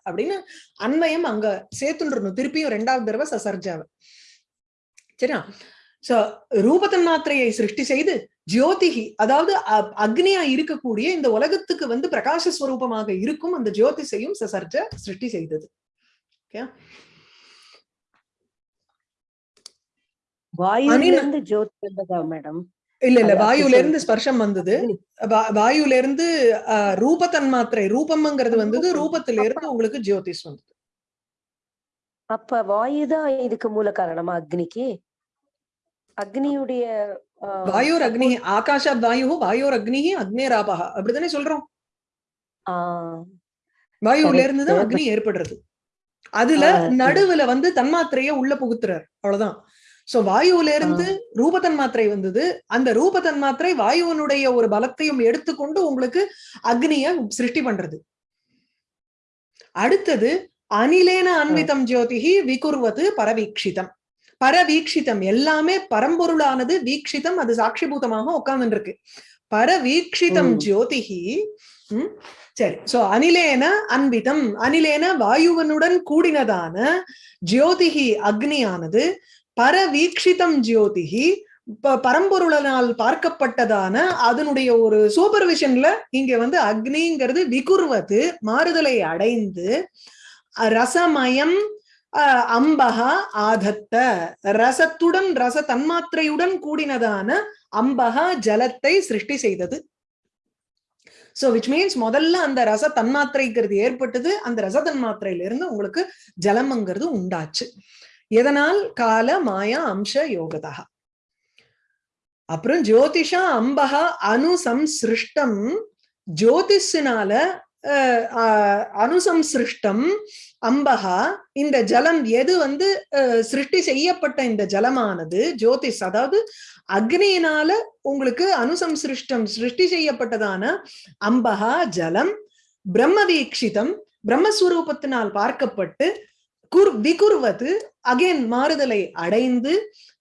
அப்படின்னு அன்வயம் அங்க சேர்த்துன்றணும் திருப்பியும் ரெண்டாவது தடவை சசர்ஜாவை சரியா? சோ ரூபத்தன் மாத்திரையை சிருஷ்டி செய்து ஜோதிகி அதாவது அக்னியா இருக்கக்கூடிய இந்த உலகத்துக்கு வந்து பிரகாச ஸ்வரூபமாக இருக்கும் அந்த ஜோதிஷையும் சசர்ஜ சிருஷ்டி செய்தது. மேடம்? இல்ல இல்ல வாயுல இருந்து. ஸ்பர்ஷம் வந்தது. வாயுல இருந்து ரூபத்தன் மாத்திரை ரூபம்ங்கிறது வந்தது. ரூபத்தில இருந்து உங்களுக்கு ஜோதிஷ் வந்தது. அப்ப வாயுதான் இதுக்கு மூல காரணமா அக்னிக்கு? அக்னியுடைய வாயோர் அக்னி ஆகாஷாத் வாயு வாயோர் அக்னி அக்னேராபகா அப்படித்தானே சொல்றோம் வாயுல இருந்து தான் Correct. அக்னி ஏற்படுறது. அதுல. நடுவுல வந்து தன்மாத்திரைய உள்ள புகுத்துறார். அவ்வளவுதான். சோ வாயுல இருந்து ரூப தன்மாத்திரை வந்தது. அந்த ரூப தன்மாத்திரை வாயுவனுடைய ஒரு பலத்தையும் எடுத்துக்கொண்டு உங்களுக்கு அக்னிய சிருஷ்டி பண்றது. அடுத்தது அனிலேன அன்விதம் ஜோதிஹி விகுர்வது பரவீக்ஷிதம். பரவீக்ஷிதம். எல்லாமே பரம்பொருளானது வீக்ஷிதம் அது சாட்சிபூதமாக உட்கார்ந்து இருக்கு பரவீக்ஷிதம் ம். ஜோதிஹி ம், சரி. சோ அனிலேன அன்பிதம். அனிலேன வாயுவனுடன் கூடினதான ஜோதிஹி அக்னியானது பரவீக்ஷிதம் ஜோதிஹி ப- பரம்பொருளனால் பார்க்கப்பட்டதான அதனுடைய ஒரு சூப்பர்விஷன்ல இங்க வந்து அக்னிங்கிறது விகுர்வது மாறுதலை அடைந்து ரசமயம் அம்பகா ஆதத்த. ரசத்துடன் ரச தன்மாத்திரையுடன் கூடினதான அம்பகா ஜலத்தை சிருஷ்டி செய்தது. சோ விச் மீன்ஸ் முதல்ல அந்த ரச தன்மாத்திரைங்கிறது ஏற்பட்டது. அந்த ரச தன்மாத்திரையில இருந்து உங்களுக்கு ஜலம்ங்கிறது உண்டாச்சு. எதனால்? கால மாயா அம்ச யோகதா. அப்புறம் ஜோதிஷா அம்பகா அனுசம்சிருஷ்டம் ஜோதிஷினால அனுசம்சிருஷ்டம் அம்பகா இந்த ஜலம் எது வந்து சிருஷ்டி செய்யப்பட்ட இந்த ஜலமானது ஜோதிஷ் அதாவது அக்னியினால உங்களுக்கு அனுசம்சிருஷ்டம் சிருஷ்டி செய்யப்பட்டதான அம்பகா ஜலம் பிரம்ம வீக்ஷிதம் பிரம்மஸ்வரூபத்தினால் பார்க்கப்பட்டு குர் விகுர்வது அகைன் மாறுதலை அடைந்து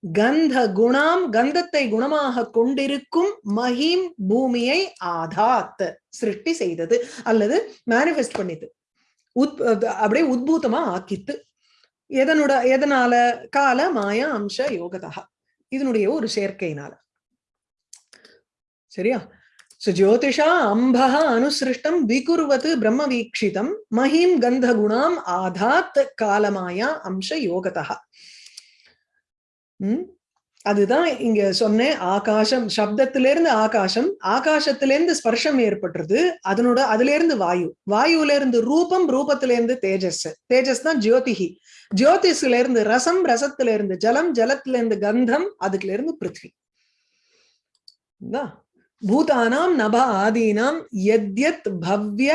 கந்த குணாம் கந்தத்தை குணமாக கொண்டிருக்கும் மஹீம் பூமியை ஆதாத் சிருஷ்டி செய்தது அல்லது மேனிஃபெஸ்ட் பண்ணிது உத் அப்படியே உத்பூத்தமா ஆக்கித்து எதனோட எதனால? கால மாயா அம்ச யோகதா. இதனுடைய ஒரு சேர்க்கையினால. சரியா? சோ ஜோதிஷா அம்பக அனுசிருஷ்டம் விகுர்வது பிரம்ம வீக்ஷிதம் மகிம் கந்த குணாம் ஆதாத் காலமாயா அம்ச யோகதா. உம் அதுதான் இங்க சொன்னேன் ஆகாசம் சப்தத்திலிருந்து ஆகாசம் ஆகாசத்திலிருந்து ஸ்பர்ஷம் ஏற்பட்டுறது அதனோட அதுல இருந்து வாயு. வாயுல இருந்து ரூபம் ரூபத்தில இருந்து தேஜஸ். தேஜஸ் தான் ஜோதிஹி ஜோதிஷ்ல இருந்து ரசம் ரசத்துல இருந்து ஜலம் ஜலத்துல இருந்து கந்தம் அதுல இருந்து பிருத்வி பூதானாம் நப ஆதீனாம் எத்யத் பவ்ய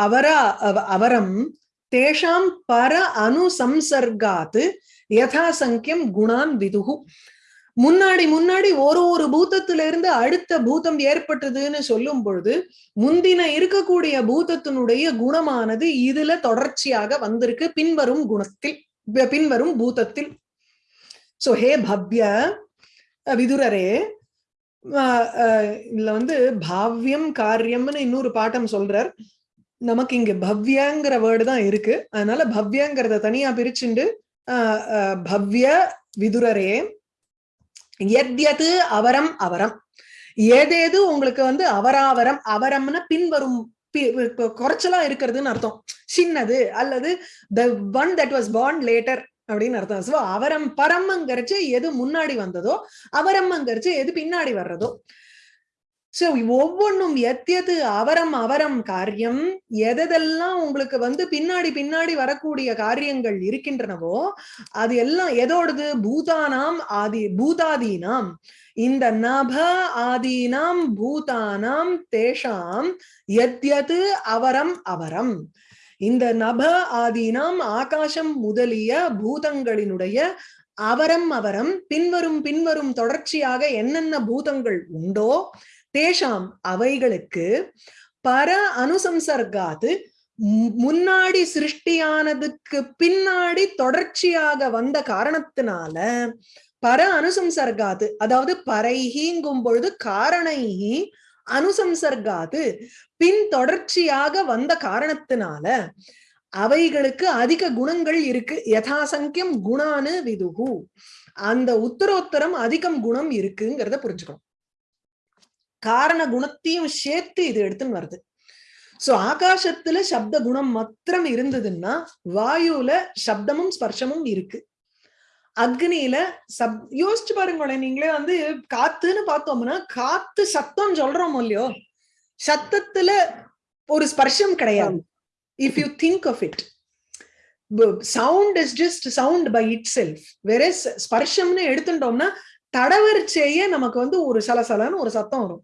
அவர அவரம் தேஷாம் பர அனுசம்சர்காத் யதா சங்கியம் குணான் விதுகு. முன்னாடி முன்னாடி ஒரு ஒரு பூதத்துல இருந்து அடுத்த பூதம் ஏற்பட்டதுன்னு சொல்லும் பொழுது முந்தின இருக்கக்கூடிய பூதத்தினுடைய குணமானது இதுல தொடர்ச்சியாக வந்திருக்கு. பின்வரும் குணத்தில் பின்வரும் பூதத்தில். சோ ஹே பவ்ய அஹ் விதுரரே அஹ் அஹ் இதுல வந்து பாவ்யம் காரியம்னு இன்னொரு பாட்டம் சொல்றார். நமக்கு இங்க பவ்யங்கிற வேர்டு தான் இருக்கு. அதனால பவ்யங்கிறத தனியா பிரிச்சுண்டு பவ்ய விதுரரே. எத்யது அவரம் அவரம். ஏதேது உங்களுக்கு வந்து அவராவரம் அவரம்னா பின்வரும் பி- கொ- குறைச்சலா இருக்கிறதுன்னு அர்த்தம். சின்னது அல்லது the one that was born later அப்படின்னு அர்த்தம். சோ அவரம் பரம்ங்கிறச்சு எது முன்னாடி வந்ததோ அவரம்ங்கிறச்சு எது பின்னாடி வர்றதோ. சோ ஒவ்வொன்றும் எத்தியது அவரம் அவரம் காரியம். எதெல்லாம் உங்களுக்கு வந்து பின்னாடி பின்னாடி வரக்கூடிய காரியங்கள் இருக்கின்றனவோ அது எல்லாம் எதோடது? பூதானாம் ஆதி பூதாதீனாம். இந்த நப ஆதீனாம் பூதானாம் தேஷாம். எத்யது அவரம் அவரம். இந்த நப ஆதீனாம் ஆகாசம் முதலிய பூதங்களினுடைய அவரம் அவரம். பின்வரும் பின்வரும் தொடர்ச்சியாக என்னென்ன பூதங்கள் உண்டோ தேஷாம் அவைகளுக்கு பர அனுசம்சர்காது மு- முன்னாடி சிருஷ்டியானதுக்கு பின்னாடி தொடர்ச்சியாக வந்த காரணத்தினால பர அனுசம்சர்காது அதாவது பரைஹிங்கும் பொழுது காரணைஹி அனுசம்சர்காது பின் தொடர்ச்சியாக வந்த காரணத்தினால அவைகளுக்கு அதிக குணங்கள் இருக்கு. யதாசங்கியம் குணானு விதுகு. அந்த உத்தரோத்தரம் அதிகம் குணம் இருக்குங்கிறத புரிஞ்சுக்கணும். காரண குணத்தையும் சேர்த்து இது எடுத்துன்னு வருது. சோ ஆகாசத்துல சப்த குணம் மாத்திரம் இருந்ததுன்னா வாயுல சப்தமும் ஸ்பர்ஷமும் இருக்கு. அக்னியில சப் யோசிச்சு பாருங்களேன் நீங்களே வந்து காத்துன்னு பார்த்தோம்னா காத்து சத்தம் சொல்றோம் இல்லையோ சத்தத்துல ஒரு ஸ்பர்ஷம் கிடையாது. If you think of it sound is just sound by itself வேற ஸ்பர்ஷம்னு எடுத்துட்டோம்னா தடவரிச்சேயே நமக்கு வந்து ஒரு சலசலன்னு ஒரு சத்தம் வரும்.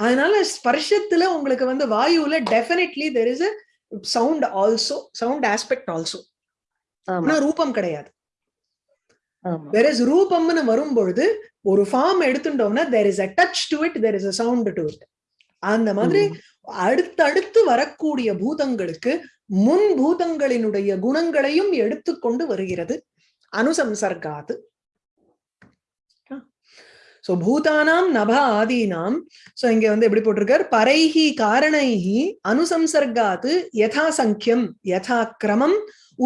அதனால ஸ்பர்ஷத்துல உங்களுக்கு வந்து வாயுல definitely there is a sound also sound aspect also ஆனா ரூபம் கிடையாது. வேற ரூபம்னு வரும்பொழுது ஒரு ஃபார்ம் எடுத்துட்டோம்னா there is a touch to it there is a sound to it அந்த மாதிரி. அடுத்தடுத்து வரக்கூடிய பூதங்களுக்கு முன் பூதங்களினுடைய குணங்களையும் எடுத்துக்கொண்டு வருகிறது. அனுசம்சர்காது சோ பூதானாம் நப ஆதீனாம் சோ இங்க வந்து எப்படி போட்டிருக்கார்? பரைஹி காரணைஹி அனுசம்சர்காத்து யதா சங்கியம் யதா கிரமம்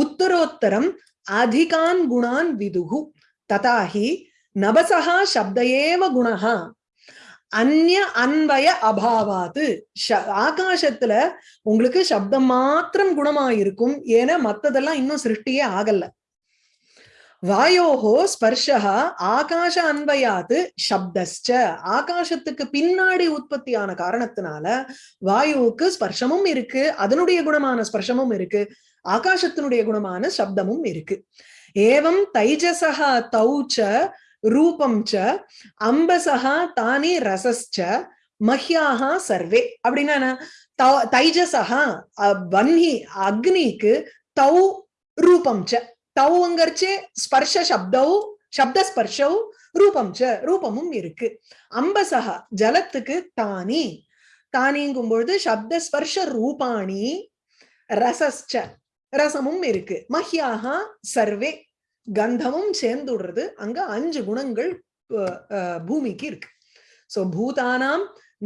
உத்தரோத்தரம் அதிகான் குணான் விதுகு ததாஹி நபசஹா சப்தயேவ குணஹா அந்நிய அன்வய அபாவாத்து. ஆகாசத்துல உங்களுக்கு சப்தம் மாத்திரம் குணமா இருக்கும் ஏன்னா மத்ததெல்லாம் இன்னும் சிருஷ்டியே ஆகல. வாயோஹோ ஸ்பர்ஷா ஆகாஷ அன்வயாத்து சப்தஸ்ட ஆகாசத்துக்கு பின்னாடி உற்பத்தியான காரணத்தினால வாயுவுக்கு ஸ்பர்ஷமும் இருக்கு அதனுடைய குணமான ஸ்பர்ஷமும் இருக்கு ஆகாசத்தினுடைய குணமான சப்தமும் இருக்கு. ஏவம் தைஜசா தௌச்ச ரூபம் ச அம்பசகா தானி ரசஸ்ச மஹ்யாஹா சர்வே. அப்படின்னா என்ன? தௌ- தைஜசஹா வன்னி அக்னிக்கு தௌ ரூபம் ச தௌங்கிறச்சே ஸ்பர்ஷ சப்தௌ சப்த ஸ்பர்ஷௌ ரூபம் ச ரூபமும் இருக்கு. அம்பசகா ஜலத்துக்கு தானி. தானிங்கும் பொழுது சப்த ஸ்பர்ஷ ரூபாணி ரசஸ்ச ரசமும் இருக்கு. மஹ்யாஹா சர்வே கந்தமும் சேர்ந்துடுறது அங்க அஞ்சு குணங்கள் அஹ், அஹ், பூமிக்கு இருக்கு. சோ பூதானாம்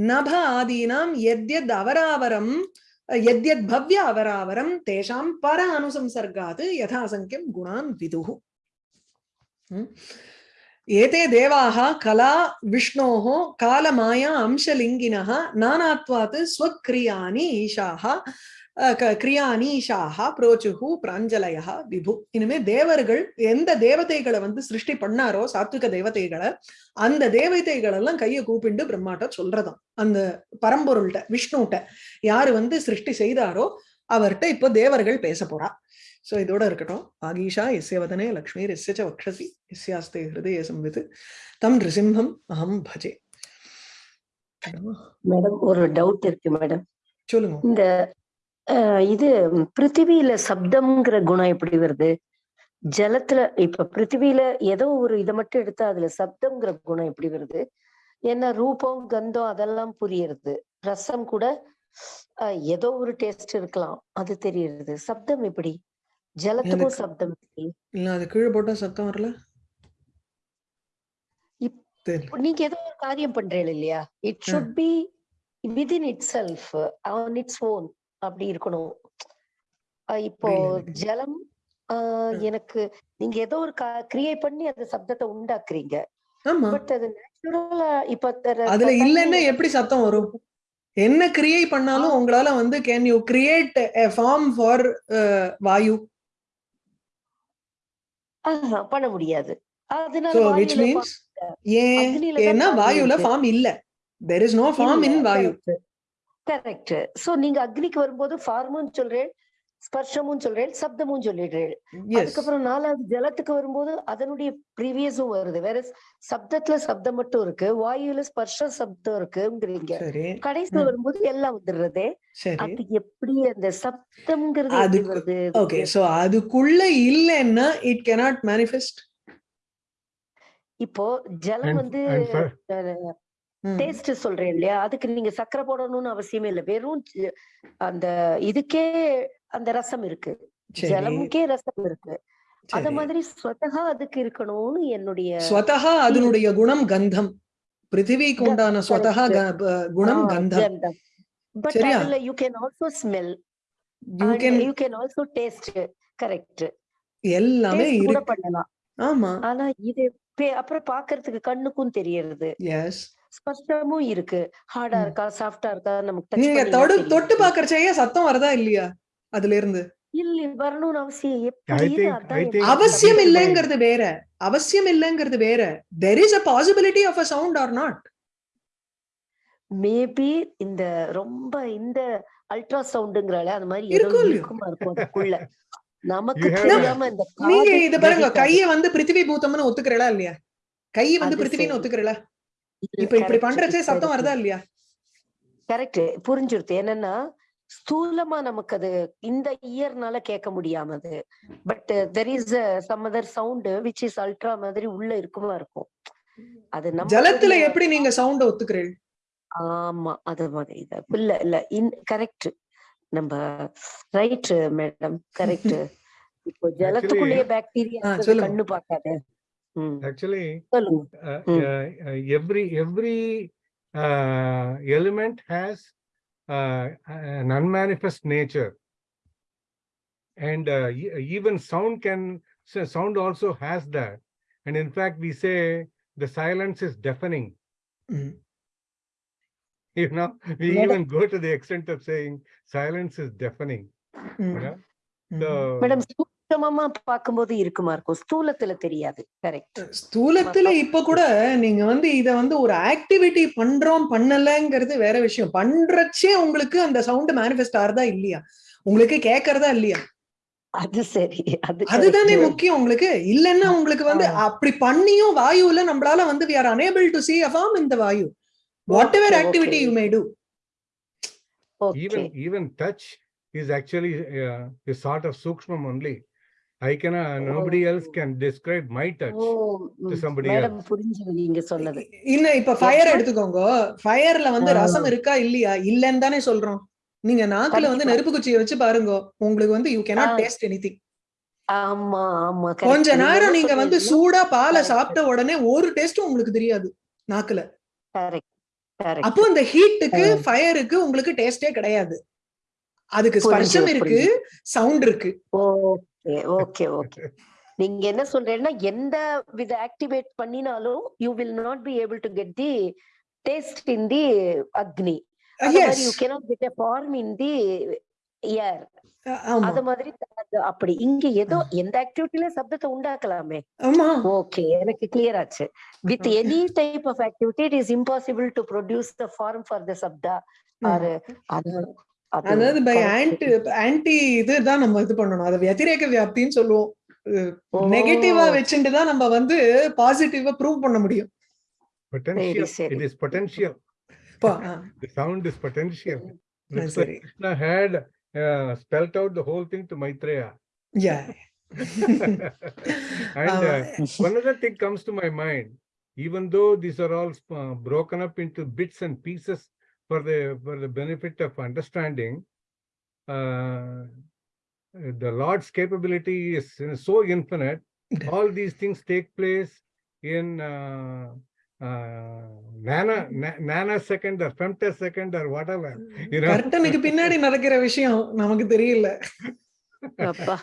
நப ஆதீனாம் எத்யத் அவராவரம் எத்யத் பவ்ய அவராவரம் தேஷாம் பர அனுசம்சர்காது யதாசங்கியம் குணான் விதுகு ஏதே தேவாக கலா விஷ்ணோः காலமாயா அம்சலிங்கினः நானாத்வாத் ஸ்வக்ரியாணி ஈஷாः அஹ், க- கிரியானீஷாக புரோச்சுகு பிராஞ்சலயா விபு. இனிமே தேவர்கள் எந்த தேவதைகளை வந்து சிருஷ்டி பண்ணாரோ சாத்விக தேவதைகளை அந்த தேவதைகள் எல்லாம் கையை கூப்பிண்டு பிரம்மாட்ட சொல்றதாம். அந்த பரம்பொருள்கிட்ட விஷ்ணுகிட்ட யாரு வந்து சிருஷ்டி செய்தாரோ அவர்கிட்ட இப்போ தேவர்கள் பேச போறா. சோ இதோட இருக்கட்டும். ஆகீஷா எஸ்ய வதனே லக்ஷ்மி எஸ்ய ச வக்ஷசி எஸ்யாஸ்தே ஹிருதய சம்வித் தம் நிருசிம்ஹம் அஹம் பஜே. மேடம் ஒரு டவுட் இருக்கு மேடம். சொல்லுங்க. இந்த இது பிருத்திவியில சப்தம்ங்கிற குணம் எப்படி வருது? ஜலத்துல இப்ப பிருத்திவியில ஏதோ ஒரு இதை மட்டும் எடுத்தா அதுல சப்தம்ங்கிற குணம் எப்படி வருது? ஏன்னா ரூபம் கந்தம் அதெல்லாம் புரியுறது. ரசம் கூட ஏதோ ஒரு டேஸ்ட் இருக்கலாம். அது தெரியுது சப்தம் எப்படி? ஜலத்துக்கும் சப்தம் இல்ல அது கீழே போட்டா சத்தம் வரல? நீங்க ஏதோ ஒரு காரியம் பண்றீங்க இல்லையா? It. Should be within itself on its own அப்படி இருக்கணும். இப்போ. ஜலம். எனக்கு நீங்க ஏதோ ஒரு கிரியேட் பண்ணி அந்த சப்தத்தை உண்டாக்குறீங்க. பட் அது நேச்சுரலா இப்ப அதுல இல்லைன்னா எப்படி சத்தம் வரும்? என்ன கிரியேட் பண்ணாலும் உங்களால வந்து can you create a form for vayu? பண்ண முடியாது. அதனால விச் மீன்ஸ் ஏன் ஏன்னா வாயுல. ஃபார்ம் இல்ல. There is no form in vayu. Correct so நீங்க அக்னிக்கு வரும்போது ஃபார்மும் சொல்றேன் ஸ்பர்ஷமும் சொல்றேன் சப்தமும் சொல்லிடுறேன். அதுக்கப்புறம் நாலாவது ஜலத்துக்கு வரும்போது அதனுடைய ப்ரீவியஸும் வருது. வேற சப்தத்துல சப்தம் மட்டும் இருக்கு வாயுல ஸ்பர்ஷ சப்தம் இருக்குங்கிறீங்க. சரி. கடைசியில. வரும்போது எல்லாம் வந்துடுறதே. அது எப்படி அந்த சப்தம்ங்கிறது அதுக்கு- வருது? ஓகே சோ அதுக்குள்ள இல்லைன்னா இட் cannot manifest. இப்போ ஜலம் வந்து. டேஸ்ட் சொல்றேன் இல்லையா? அதுக்கு நீங்க சக்கரை போடணும்னு அவசியமே இல்லை. வெறும் அந்த இதுக்கே அந்த ரசம் இருக்கு. ஜலமுக்கே ரசம் இருக்கு. அத மாதிரி ஸ்வதகா அதுக்கு இருக்கணும்னு என்னுடைய ஸ்வதஹா அதனுடைய குணம் கந்தம். பிருத்திவிக்கு உண்டான ஸ்வதஹா க- ப- குணம் கந்தம். பட்? அதுல you can also smell you can you can also taste correct எல்லாமே கூட இருக்கு. பண்ணலாம். ஆமா. ஆனா இது அப்புறம் பாக்குறதுக்கு கண்ணுக்கும் தெரியறது. எஸ் ஸ்பஷ்டமும் இருக்கு ஹார்டா. இருக்கா சாஃப்டா இருக்கா நமக்கு நீங்க தொடு. தொட்டு பாக்குறச்சையே சத்தம் வருதா இல்லையா அதுல இருந்து இல்ல வரணும்னு அவசியம் அவசியம் இல்லைங்கிறது வேற அவசியம் இல்லைங்கிறது வேற there is a possibility of a sound or not maybe இந்த ரொம்ப இந்த அல்ட்ரா சவுண்டுங்கிறால அந்த மாதிரி இருக்கும்? இருக்குமா அதுக்குள்ள நமக்கு தெரியாம இந்த நீங்க இது பாருங்க. கைய வந்து பிருத்திவி பூத்தம்னு ஒத்துக்கிறீங்களா இல்லையா கை வந்து பிருத்திவின்னு சரி. இப்ப இப்படி பண்றச்சே சத்தம். வருதா இல்லையா? கரெக்ட் புரிஞ்சுருது. என்னன்னா ஸ்தூலமா நமக்கு அது இந்த இயர்னால கேட்க முடியாமது but there is some other sound which is ultra மாதிரி உள்ள இருக்குமா இருக்கும். அது நம்ம ஜலத்துல எப்படி நீங்க சவுண்ட ஒத்துக்கிறீள் ஆமா அது மாதிரி இல்ல இல்ல. இன் கரெக்ட் நம்ம ரைட் மேடம் கரெக்ட் இப்போ ஜலத்துக்குள்ளேயே பாக்டீரியா. கண்ணு பார்க்காது. ம், Actually, சொல்லுங்க uh, Mm. uh, uh, every every uh, element has uh, an unmanifest nature, and uh, e- even sound can so sound also has that. And in fact, we say the silence is deafening. <laughs> ம். You know, we Madam- even go to the extent of saying silence is deafening. ம். You know, ம். so madam சூட்சமமா பார்க்கும்போது இருக்குமா இருக்கும்? ஸ்தூலத்துல தெரியாது. Correct ஸ்தூலத்துல இப்ப கூட நீங்க வந்து இத வந்து ஒரு ஆக்டிவிட்டி பண்றோம் பண்ணலங்கிறது வேற விஷயம். பண்றச்சே உங்களுக்கு அந்த சவுண்ட் மேனிஃபெஸ்ட் ஆறதா இல்லையா? உங்களுக்கு கேக்குறதா இல்லையா? அது சரி. அது அதுதானே. முக்கியம் உங்களுக்கு. இல்லன்னா உங்களுக்கு வந்து அப்படி பண்ணியும் வாயுல நம்மளால வந்து we are unable to see a form in the vayu. Whatever activity. You may to Okay. even even touch is actually uh, a sort of can describe my touch oh to hmm, somebody madam else. புரிஞ்சுது நீங்க சொன்னது இன்னும் இப்ப fire. எடுத்துக்கோங்க ஃபயர்ல வந்து. ரசம் இருக்கா இல்லையா இல்லன்னு தானே சொல்றோம் நீங்க நாக்குல வந்து. நெருப்பு குச்சியை வச்சு பாருங்க உங்களுக்கு வந்து you cannot ah. Taste anything ஆமா ஆமா. கொஞ்ச நீங்க நேரம் நீங்க வந்து சூடா பாலை. சாப்பிட்ட உடனே ஒரு டேஸ்டும் உங்களுக்கு தெரியாது நாக்குல. அப்போ இந்த ஹீட்டுக்கு. ஃபயருக்கு உங்களுக்கு டேஸ்டே கிடையாது அதுக்கு ஸ்பர்ஷம் இருக்கு சவுண்ட் இருக்கு ஓகே ஓகே நீங்க என்ன சொல்றீங்கன்னா எந்த வித ஆக்டிவேட் பண்ணினாலும் you will not be able to get the taste in the Agni. You cannot get a form in the air அது மாதிரி அப்படி. இங்க ஏதோ எந்த ஆக்டிவிட்டில சப்தத்தை உண்டாக்கலாமே. ஓகே எனக்கு கிளியர் ஆச்சு. With. Any type of activity it is impossible to produce the form for the Saptah. Or அதாவது பை ஆன்டி ஆன்டி இதுதான் நம்ம இது பண்ணணும் அதை வத்திரேக வியாப்தின்னு சொல்லுவோம் நெகட்டிவா வச்சுட்டு தான் நம்ம வந்து பாசிட்டிவா ப்ரூவ் பண்ண முடியும் potential it is potential the sound is potential சரி krishna had uh, spelt out the whole thing to maitreya yeah and uh, one other thing comes to my mind even though these are all uh, broken up into bits and pieces for the for the benefit of understanding uh, the lord's capability is uh, so infinite all these things take place in uh, uh, nano na- nanosecond or femtosecond or whatever you know கர்ட்டனுக்கு பின்னாடி நடக்கிற விஷயம் நமக்கு தெரியல அப்பா